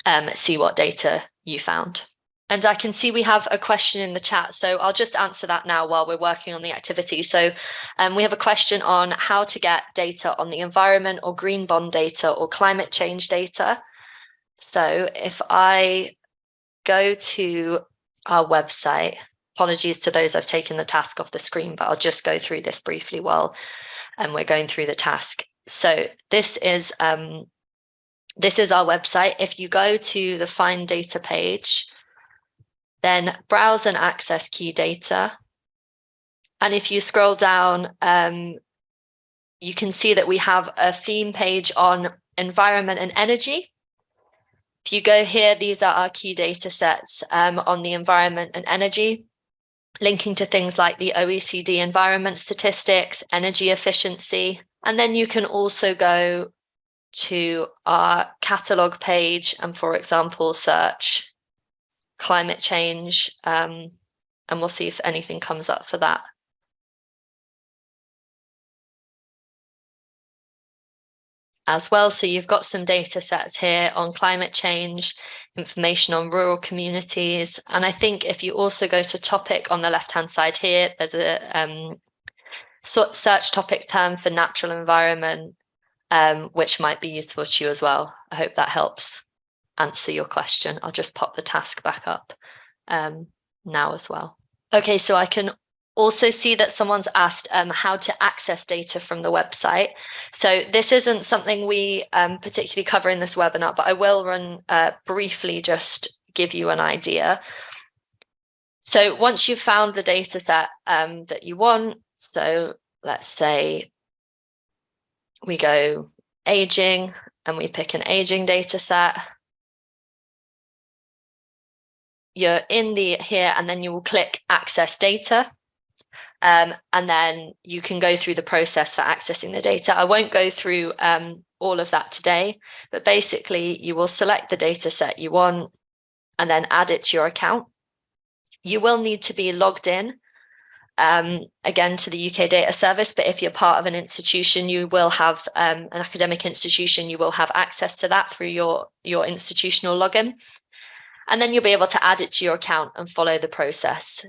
um, see what data you found. And I can see we have a question in the chat, so I'll just answer that now while we're working on the activity. So um, we have a question on how to get data on the environment or green bond data or climate change data. So if I go to our website, apologies to those I've taken the task off the screen, but I'll just go through this briefly while um, we're going through the task. So this is um, this is our website. If you go to the find data page, then browse and access key data. And if you scroll down, um, you can see that we have a theme page on environment and energy. If you go here, these are our key data sets um, on the environment and energy, linking to things like the OECD environment statistics, energy efficiency. And then you can also go to our catalog page and, for example, search climate change, um, and we'll see if anything comes up for that. As well. So you've got some data sets here on climate change, information on rural communities. And I think if you also go to topic on the left-hand side here, there's a um, search topic term for natural environment, um, which might be useful to you as well. I hope that helps answer your question. I'll just pop the task back up um, now as well. Okay, so I can also see that someone's asked um, how to access data from the website. So this isn't something we um, particularly cover in this webinar, but I will run uh, briefly just give you an idea. So once you've found the data set um, that you want, so let's say we go aging and we pick an aging data set you're in the here and then you will click access data um, and then you can go through the process for accessing the data. I won't go through um, all of that today, but basically you will select the data set you want and then add it to your account. You will need to be logged in um, again to the UK data service, but if you're part of an institution, you will have um, an academic institution, you will have access to that through your, your institutional login and then you'll be able to add it to your account and follow the process.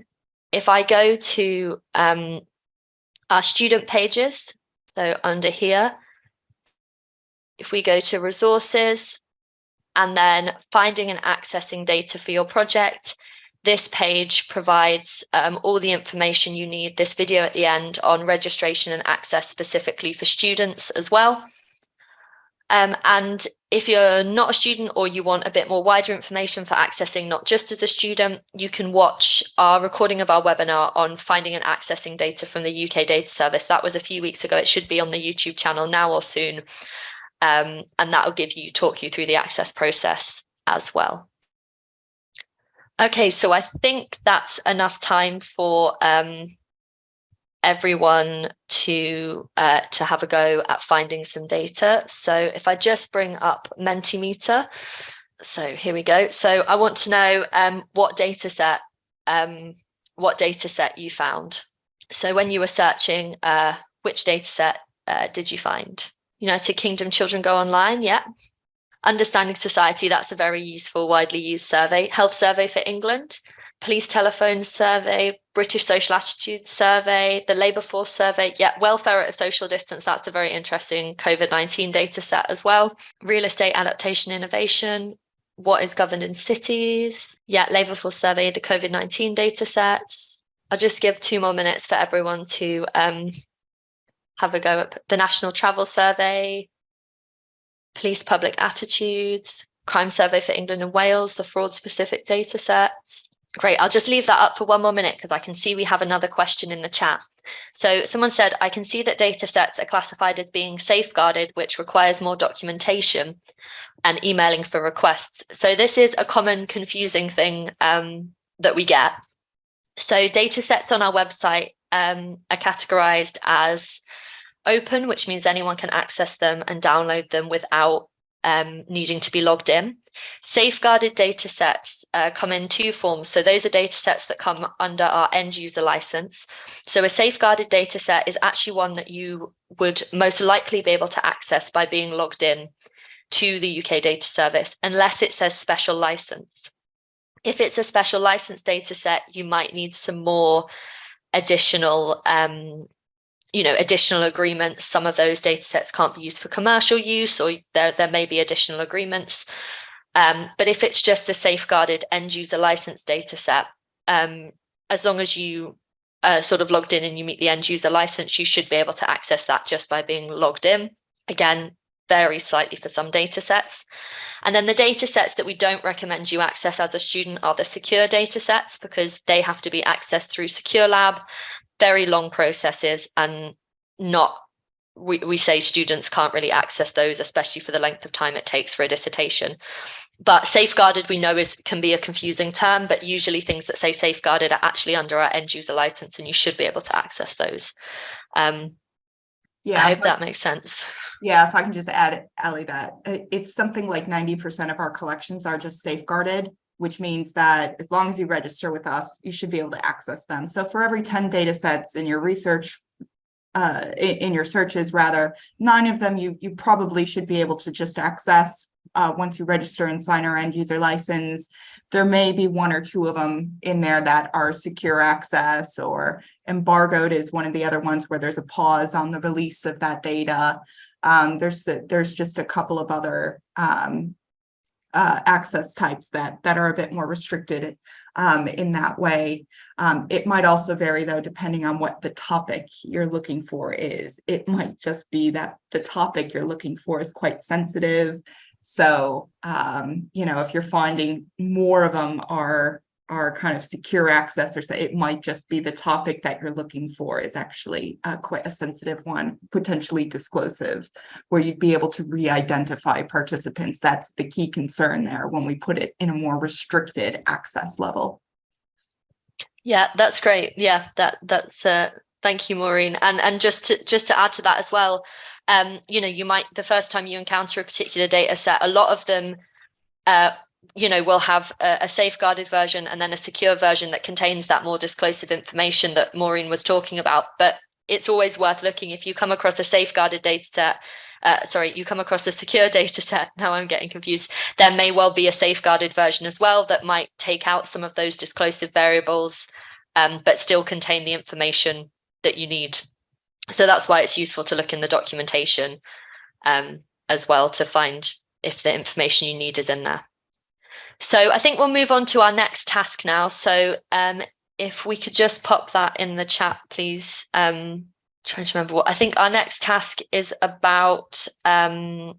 If I go to um, our student pages, so under here, if we go to resources and then finding and accessing data for your project, this page provides um, all the information you need, this video at the end on registration and access specifically for students as well. Um, and if you're not a student or you want a bit more wider information for accessing not just as a student, you can watch our recording of our webinar on finding and accessing data from the UK Data Service. That was a few weeks ago. It should be on the YouTube channel now or soon. Um, and that will give you talk you through the access process as well. Okay, so I think that's enough time for um, everyone to uh, to have a go at finding some data. So if I just bring up Mentimeter, so here we go. So I want to know um, what data set um, what data set you found. So when you were searching, uh, which data set uh, did you find? United Kingdom Children Go Online, yeah. Understanding Society, that's a very useful, widely used survey. Health Survey for England, Police Telephone Survey, British Social Attitudes Survey, the Labour Force Survey. Yeah, welfare at a social distance. That's a very interesting COVID-19 data set as well. Real estate adaptation innovation. What is governed in cities? Yeah, Labour Force Survey, the COVID-19 data sets. I'll just give two more minutes for everyone to um, have a go at the National Travel Survey, Police Public Attitudes, Crime Survey for England and Wales, the fraud specific data sets, Great. I'll just leave that up for one more minute because I can see we have another question in the chat. So someone said, I can see that data sets are classified as being safeguarded, which requires more documentation and emailing for requests. So this is a common confusing thing um, that we get. So data sets on our website um, are categorized as open, which means anyone can access them and download them without um, needing to be logged in. Safeguarded data sets uh, come in two forms. So those are data sets that come under our end user license. So a safeguarded data set is actually one that you would most likely be able to access by being logged in to the UK data service, unless it says special license. If it's a special license data set, you might need some more additional um, you know, additional agreements. Some of those data sets can't be used for commercial use or there, there may be additional agreements. Um, but if it's just a safeguarded end user license data set, um, as long as you uh, sort of logged in and you meet the end user license, you should be able to access that just by being logged in. Again, varies slightly for some data sets. And then the data sets that we don't recommend you access as a student are the secure data sets because they have to be accessed through Secure Lab very long processes and not we, we say students can't really access those, especially for the length of time it takes for a dissertation. But safeguarded, we know is can be a confusing term, but usually things that say safeguarded are actually under our end user license and you should be able to access those. Um, Yeah, I hope if that makes sense. Yeah, if I can just add, Ali, that uh, it's something like ninety percent of our collections are just safeguarded, which means that as long as you register with us, you should be able to access them. So for every ten data sets in your research, uh, in, in your searches rather, nine of them you you probably should be able to just access uh, once you register and sign our end user license. There may be one or two of them in there that are secure access or embargoed is one of the other ones where there's a pause on the release of that data. Um, there's there's just a couple of other um, uh, access types that that are a bit more restricted um, in that way. Um, it might also vary though, depending on what the topic you're looking for is. It might just be that the topic you're looking for is quite sensitive. So, um, you know, if you're finding more of them are are kind of secure access or say it might just be the topic that you're looking for is actually uh, quite a sensitive one, potentially disclosive, where you'd be able to re-identify participants. That's the key concern there when we put it in a more restricted access level. Yeah, that's great. Yeah, that that's uh thank you, Maureen. And and just to just to add to that as well, um, you know, you might the first time you encounter a particular data set, a lot of them uh you know, we'll have a, a, safeguarded version and then a secure version that contains that more disclosive information that Maureen was talking about. But it's always worth looking if you come across a safeguarded data set, uh, sorry, you come across a secure [LAUGHS] data set, now I'm getting confused, there may well be a safeguarded version as well that might take out some of those disclosive variables, um, but still contain the information that you need. So that's why it's useful to look in the documentation um, as well to find if the information you need is in there. So I think we'll move on to our next task now. So um, if we could just pop that in the chat, please. Um, trying to remember what I think our next task is about. Um,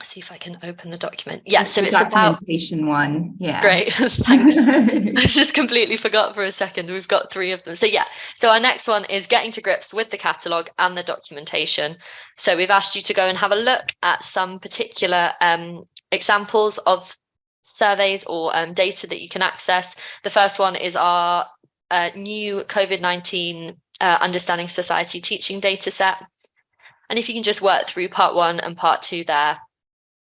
see if I can open the document. Yeah, It's so it's about documentation one. Yeah. great. [LAUGHS] Thanks. [LAUGHS] I just completely forgot for a second. We've got three of them. So yeah, so our next one is getting to grips with the catalogue and the documentation. So we've asked you to go and have a look at some particular um, examples of surveys or um, data that you can access. The first one is our uh, new COVID-19 uh, Understanding Society teaching data set. And if you can just work through part one and part two there,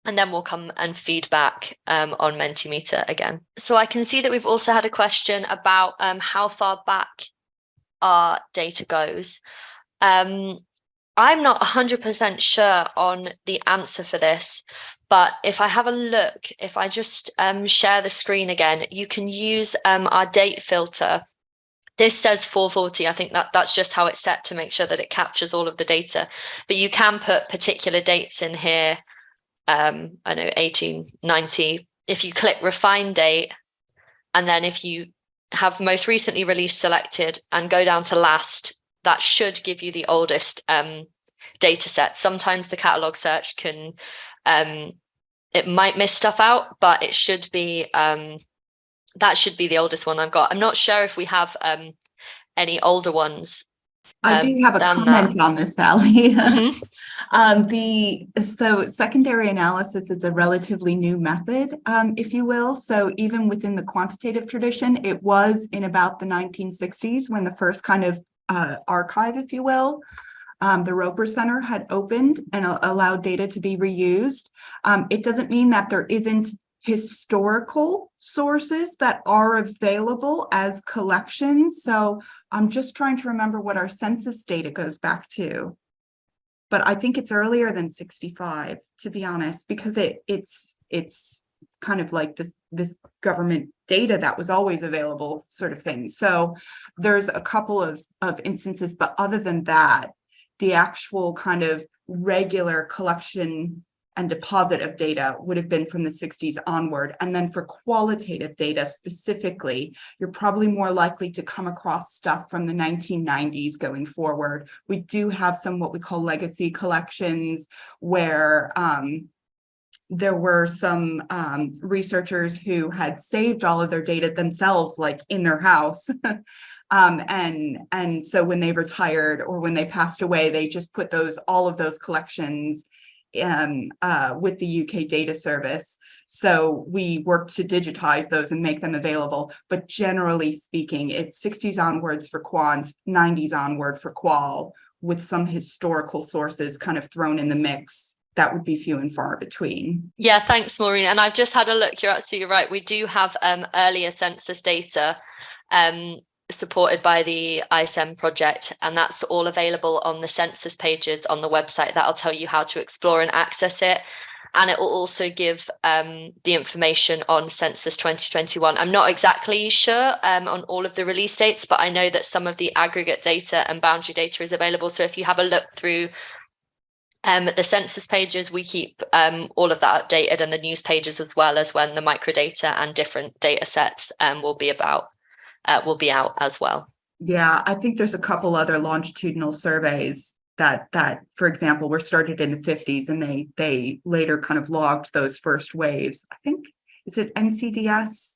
and then we'll come and feedback um, on Mentimeter again. So I can see that we've also had a question about um, how far back our data goes. Um, I'm not 100% sure on the answer for this, but if I have a look, if I just um, share the screen again, you can use um, our date filter. This says 440. I think that that's just how it's set to make sure that it captures all of the data. But you can put particular dates in here. Um, I know 1890. If you click refine date, and then if you have most recently released selected and go down to last, that should give you the oldest um, data set. Sometimes the catalog search can um, it might miss stuff out, but it should be um, that should be the oldest one I've got. I'm not sure if we have um, any older ones. I um, do have a than that. comment on this, Sally. [LAUGHS] Mhm. Um, the, so secondary analysis is a relatively new method, um, if you will. So even within the quantitative tradition, it was in about the nineteen sixties when the first kind of uh, archive, if you will, um, the Roper Center had opened and allowed data to be reused. Um, it doesn't mean that there isn't historical sources that are available as collections. So I'm just trying to remember what our census data goes back to. But I think it's earlier than sixty-five, to be honest, because it, it's, it's kind of like this, this government data that was always available sort of thing. So there's a couple of, of instances, but other than that, the actual kind of regular collection and deposit of data would have been from the sixties onward. And then for qualitative data specifically, you're probably more likely to come across stuff from the nineteen nineties going forward. We do have some what we call legacy collections where um, there were some um, researchers who had saved all of their data themselves, like in their house. [LAUGHS] Um, and, and so when they retired or when they passed away, they just put those, all of those collections um, uh, with the UK data service. So we work to digitize those and make them available. But generally speaking, it's sixties onwards for quant, nineties onward for qual, with some historical sources kind of thrown in the mix. That would be few and far between. Yeah, thanks, Maureen. And I've just had a look. You're absolutely right. We do have um, earlier census data um, supported by the I-CeM project, and that's all available on the census pages on the website. That'll tell you how to explore and access it. And it will also give um, the information on Census 2021. I'm not exactly sure um, on all of the release dates, but I know that some of the aggregate data and boundary data is available. So if you have a look through um, the census pages, we keep um, all of that updated and the news pages as well as when the microdata and different data sets um, will be about, uh, will be out as well. Yeah, I think there's a couple other longitudinal surveys that that, for example, were started in the fifties and they they later kind of logged those first waves. I think, is it NCDS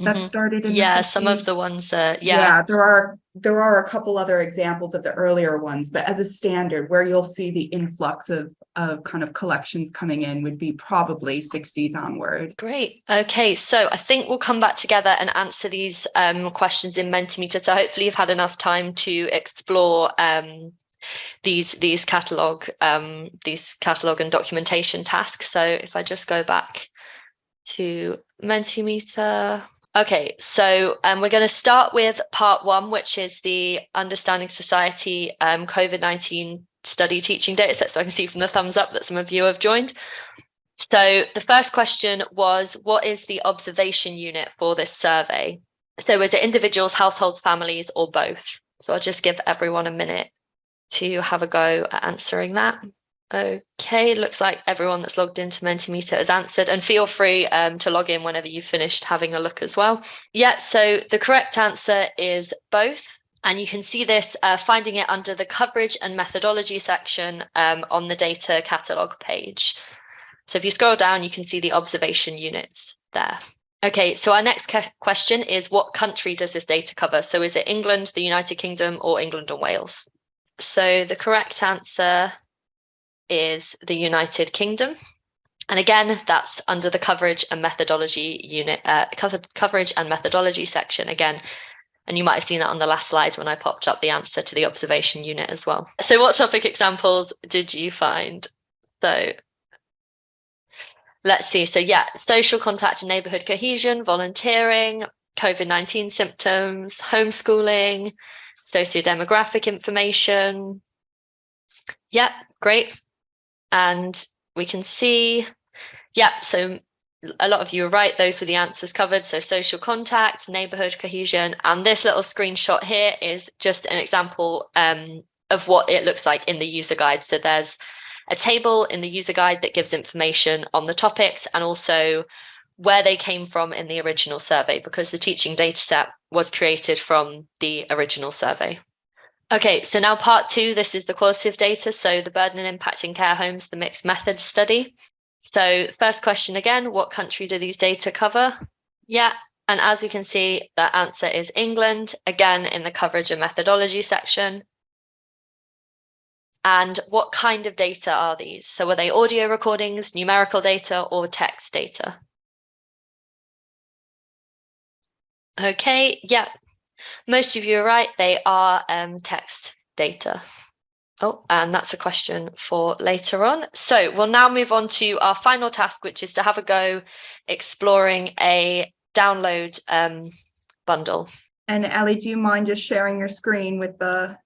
that Mhm. started in the Yeah, some of the ones, that yeah, Yeah, there are, there are a couple other examples of the earlier ones, but as a standard, where you'll see the influx of of kind of collections coming in would be probably sixties onward. Great. Okay, so I think we'll come back together and answer these um, questions in Mentimeter. So hopefully you've had enough time to explore um, these these catalog um, these catalog and documentation tasks. So if I just go back to Mentimeter. Okay, so um, we're going to start with part one, which is the Understanding Society um, COVID-19 study teaching data set. So I can see from the thumbs up that some of you have joined. So the first question was, what is the observation unit for this survey? So is it individuals, households, families, or both? So I'll just give everyone a minute to have a go at answering that. Okay, looks like everyone that's logged into Mentimeter has answered and feel free um, to log in whenever you've finished having a look as well. Yeah, so the correct answer is both. And you can see this uh, finding it under the coverage and methodology section um, on the data catalog page. So if you scroll down, you can see the observation units there. Okay, so our next question is what country does this data cover? So is it England, the United Kingdom, or England and Wales? So the correct answer is the United Kingdom. And again, that's under the coverage and methodology unit, uh, coverage and methodology section again. And you might have seen that on the last slide when I popped up the answer to the observation unit as well. So what topic examples did you find? So let's see. So yeah, social contact and neighborhood cohesion, volunteering, COVID-19 symptoms, homeschooling, sociodemographic information. Yeah, great. And we can see, yeah, so a lot of you are right. Those were the answers covered. So social contact, neighborhood cohesion, and this little screenshot here is just an example um, of what it looks like in the user guide. So there's a table in the user guide that gives information on the topics and also where they came from in the original survey because the teaching data set was created from the original survey. Okay, so now part two, this is the qualitative data. So the burden and impact in care homes, the mixed method study. So first question again, what country do these data cover? Yeah, And as we can see, the answer is England, again in the coverage and methodology section. And what kind of data are these? So were they audio recordings, numerical data, or text data? Okay, yeah, most of you are right. They are um, text data. Oh, and that's a question for later on. So we'll now move on to our final task, which is to have a go exploring a download um, bundle. And Ellie, do you mind just sharing your screen with the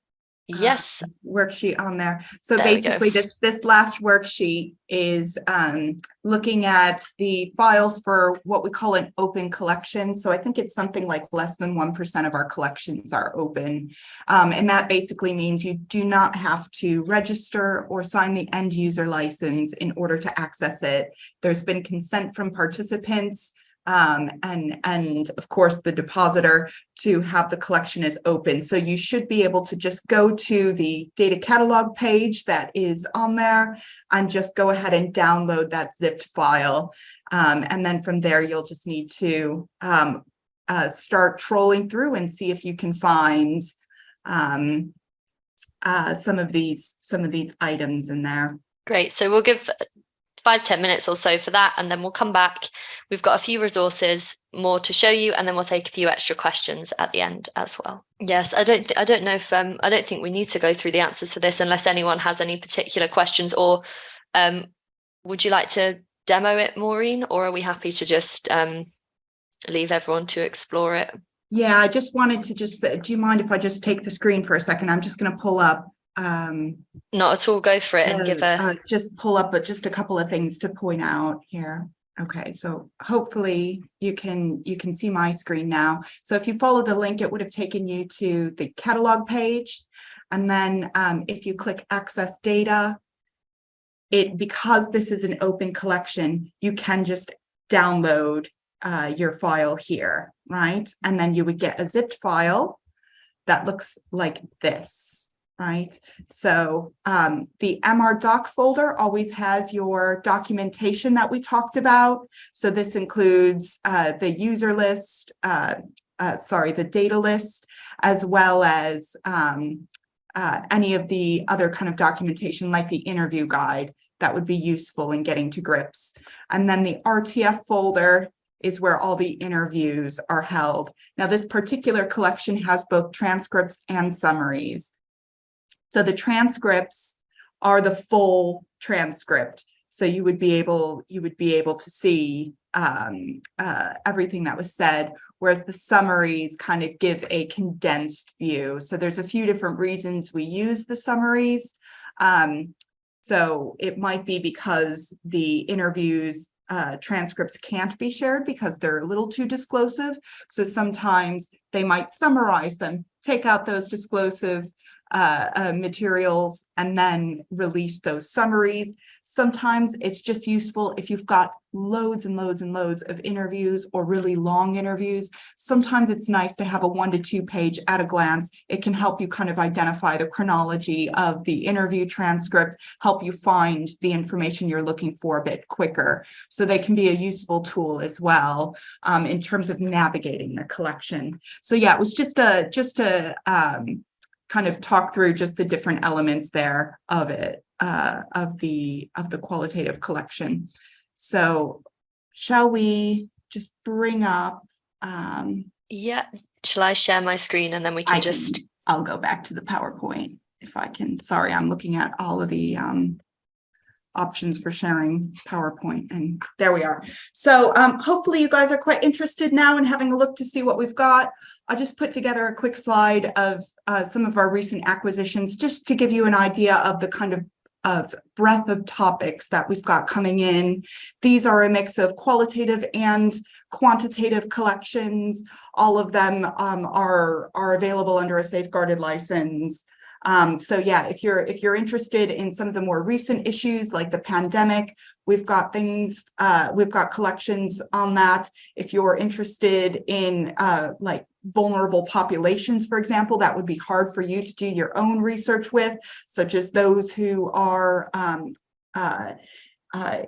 Yes, worksheet on there. So There basically, this, this last worksheet is um, looking at the files for what we call an open collection. So I think it's something like less than 1% of our collections are open. Um, and that basically means you do not have to register or sign the end user license in order to access it. There's been consent from participants um, and, and of course the depositor to have the collection is open. So you should be able to just go to the data catalog page that is on there and just go ahead and download that zipped file. Um, and then from there, you'll just need to um, uh, start trolling through and see if you can find um, uh, some of these some of these items in there. great. So we'll give five ten minutes or so for that, and then we'll come back. We've got a few resources more to show you, and then we'll take a few extra questions at the end as well. Yes, I don't, I don't know if um, I don't think we need to go through the answers for this unless anyone has any particular questions, or um, would you like to demo it, Maureen, or are we happy to just um, leave everyone to explore it? Yeah, I just wanted to just, do you mind if I just take the screen for a second? I'm just going to pull up um, Not at all. Go for it and give uh, a uh, Just pull up, but just a couple of things to point out here. Okay, so hopefully you can, you can see my screen now. So if you follow the link, it would have taken you to the catalog page. And then um, if you click access data, it, because this is an open collection, you can just download uh, your file here, right? And then you would get a zipped file that looks like this, right? So um, the MR doc folder always has your documentation that we talked about. So this includes uh, the user list, uh, uh, sorry, the data list, as well as um, uh, any of the other kind of documentation like the interview guide that would be useful in getting to grips. And then the RTF folder is where all the interviews are held. Now, this particular collection has both transcripts and summaries. So the transcripts are the full transcript. So you would be able, you would be able to see um, uh, everything that was said, whereas the summaries kind of give a condensed view. So there's a few different reasons we use the summaries. Um, so it might be because the interviews uh, transcripts can't be shared because they're a little too disclosive. So sometimes they might summarize them, take out those disclosive uh, uh, materials and then release those summaries. Sometimes it's just useful if you've got loads and loads and loads of interviews or really long interviews. Sometimes it's nice to have a one to two page at a glance. It can help you kind of identify the chronology of the interview transcript, help you find the information you're looking for a bit quicker. So they can be a useful tool as well um, in terms of navigating the collection. So yeah, it was just a just a um, kind of talk through just the different elements there of it, uh, of the of the qualitative collection. So shall we just bring up, um, yeah. Shall I share my screen and then we can I just can, I'll go back to the PowerPoint if I can. Sorry, I'm looking at all of the um, options for sharing PowerPoint and there we are. So um, hopefully you guys are quite interested now in having a look to see what we've got. I'll just put together a quick slide of uh, some of our recent acquisitions just to give you an idea of the kind of of breadth of topics that we've got coming in. These are a mix of qualitative and quantitative collections. All of them um, are, are available under a safeguarded license. Um, so yeah, if you're if you're interested in some of the more recent issues like the pandemic, we've got things, uh, we've got collections on that. If you're interested in uh, like vulnerable populations, for example, that would be hard for you to do your own research with, such as those who are um, uh, uh,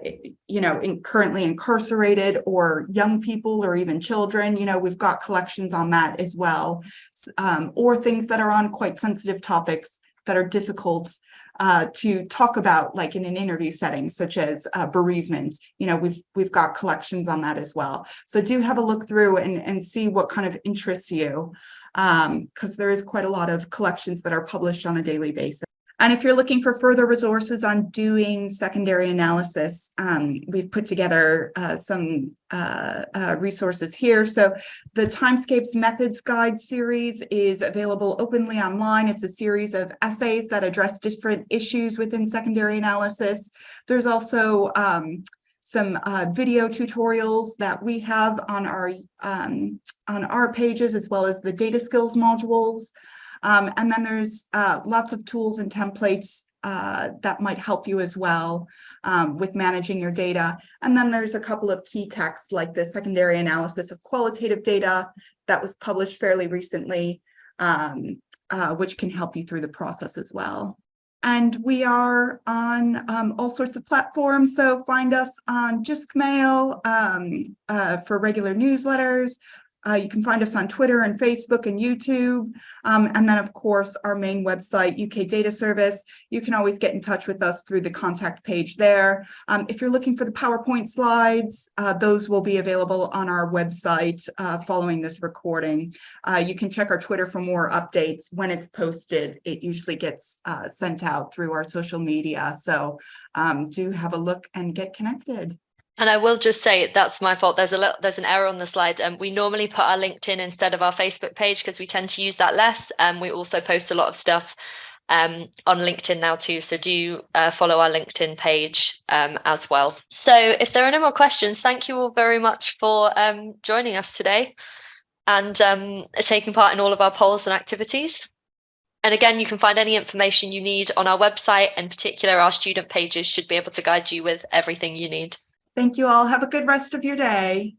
you know, in currently incarcerated or young people or even children, you know, we've got collections on that as well. Um, or things that are on quite sensitive topics that are difficult uh, to talk about, like in an interview setting, such as uh, bereavement. You know, we've we've got collections on that as well. So do have a look through and and see what kind of interests you, um, because there is quite a lot of collections that are published on a daily basis. And if you're looking for further resources on doing secondary analysis, um, we've put together uh, some uh, uh, resources here. So the Timescapes Methods Guide series is available openly online. It's a series of essays that address different issues within secondary analysis. There's also um, some uh, video tutorials that we have on our um, on our pages as well as the data skills modules. Um, and then there's uh, lots of tools and templates uh, that might help you as well um, with managing your data. And then there's a couple of key texts like the secondary analysis of qualitative data that was published fairly recently, um, uh, which can help you through the process as well. And we are on um, all sorts of platforms. So find us on JiscMail um, uh, for regular newsletters. Uh, you can find us on Twitter and Facebook and YouTube. Um, and then, of course, our main website, UK Data Service. You can always get in touch with us through the contact page there. Um, if you're looking for the PowerPoint slides, uh, those will be available on our website uh, following this recording. Uh, you can check our Twitter for more updates. When it's posted, it usually gets uh, sent out through our social media. So um, do have a look and get connected. And I will just say that's my fault. There's a little, there's an error on the slide. Um, we normally put our LinkedIn instead of our Facebook page because we tend to use that less. And um, we also post a lot of stuff um, on LinkedIn now too. So do uh, follow our LinkedIn page um, as well. So if there are no more questions, thank you all very much for um, joining us today and um, taking part in all of our polls and activities. And again, you can find any information you need on our website. In particular, our student pages should be able to guide you with everything you need. Thank you all. Have a good rest of your day.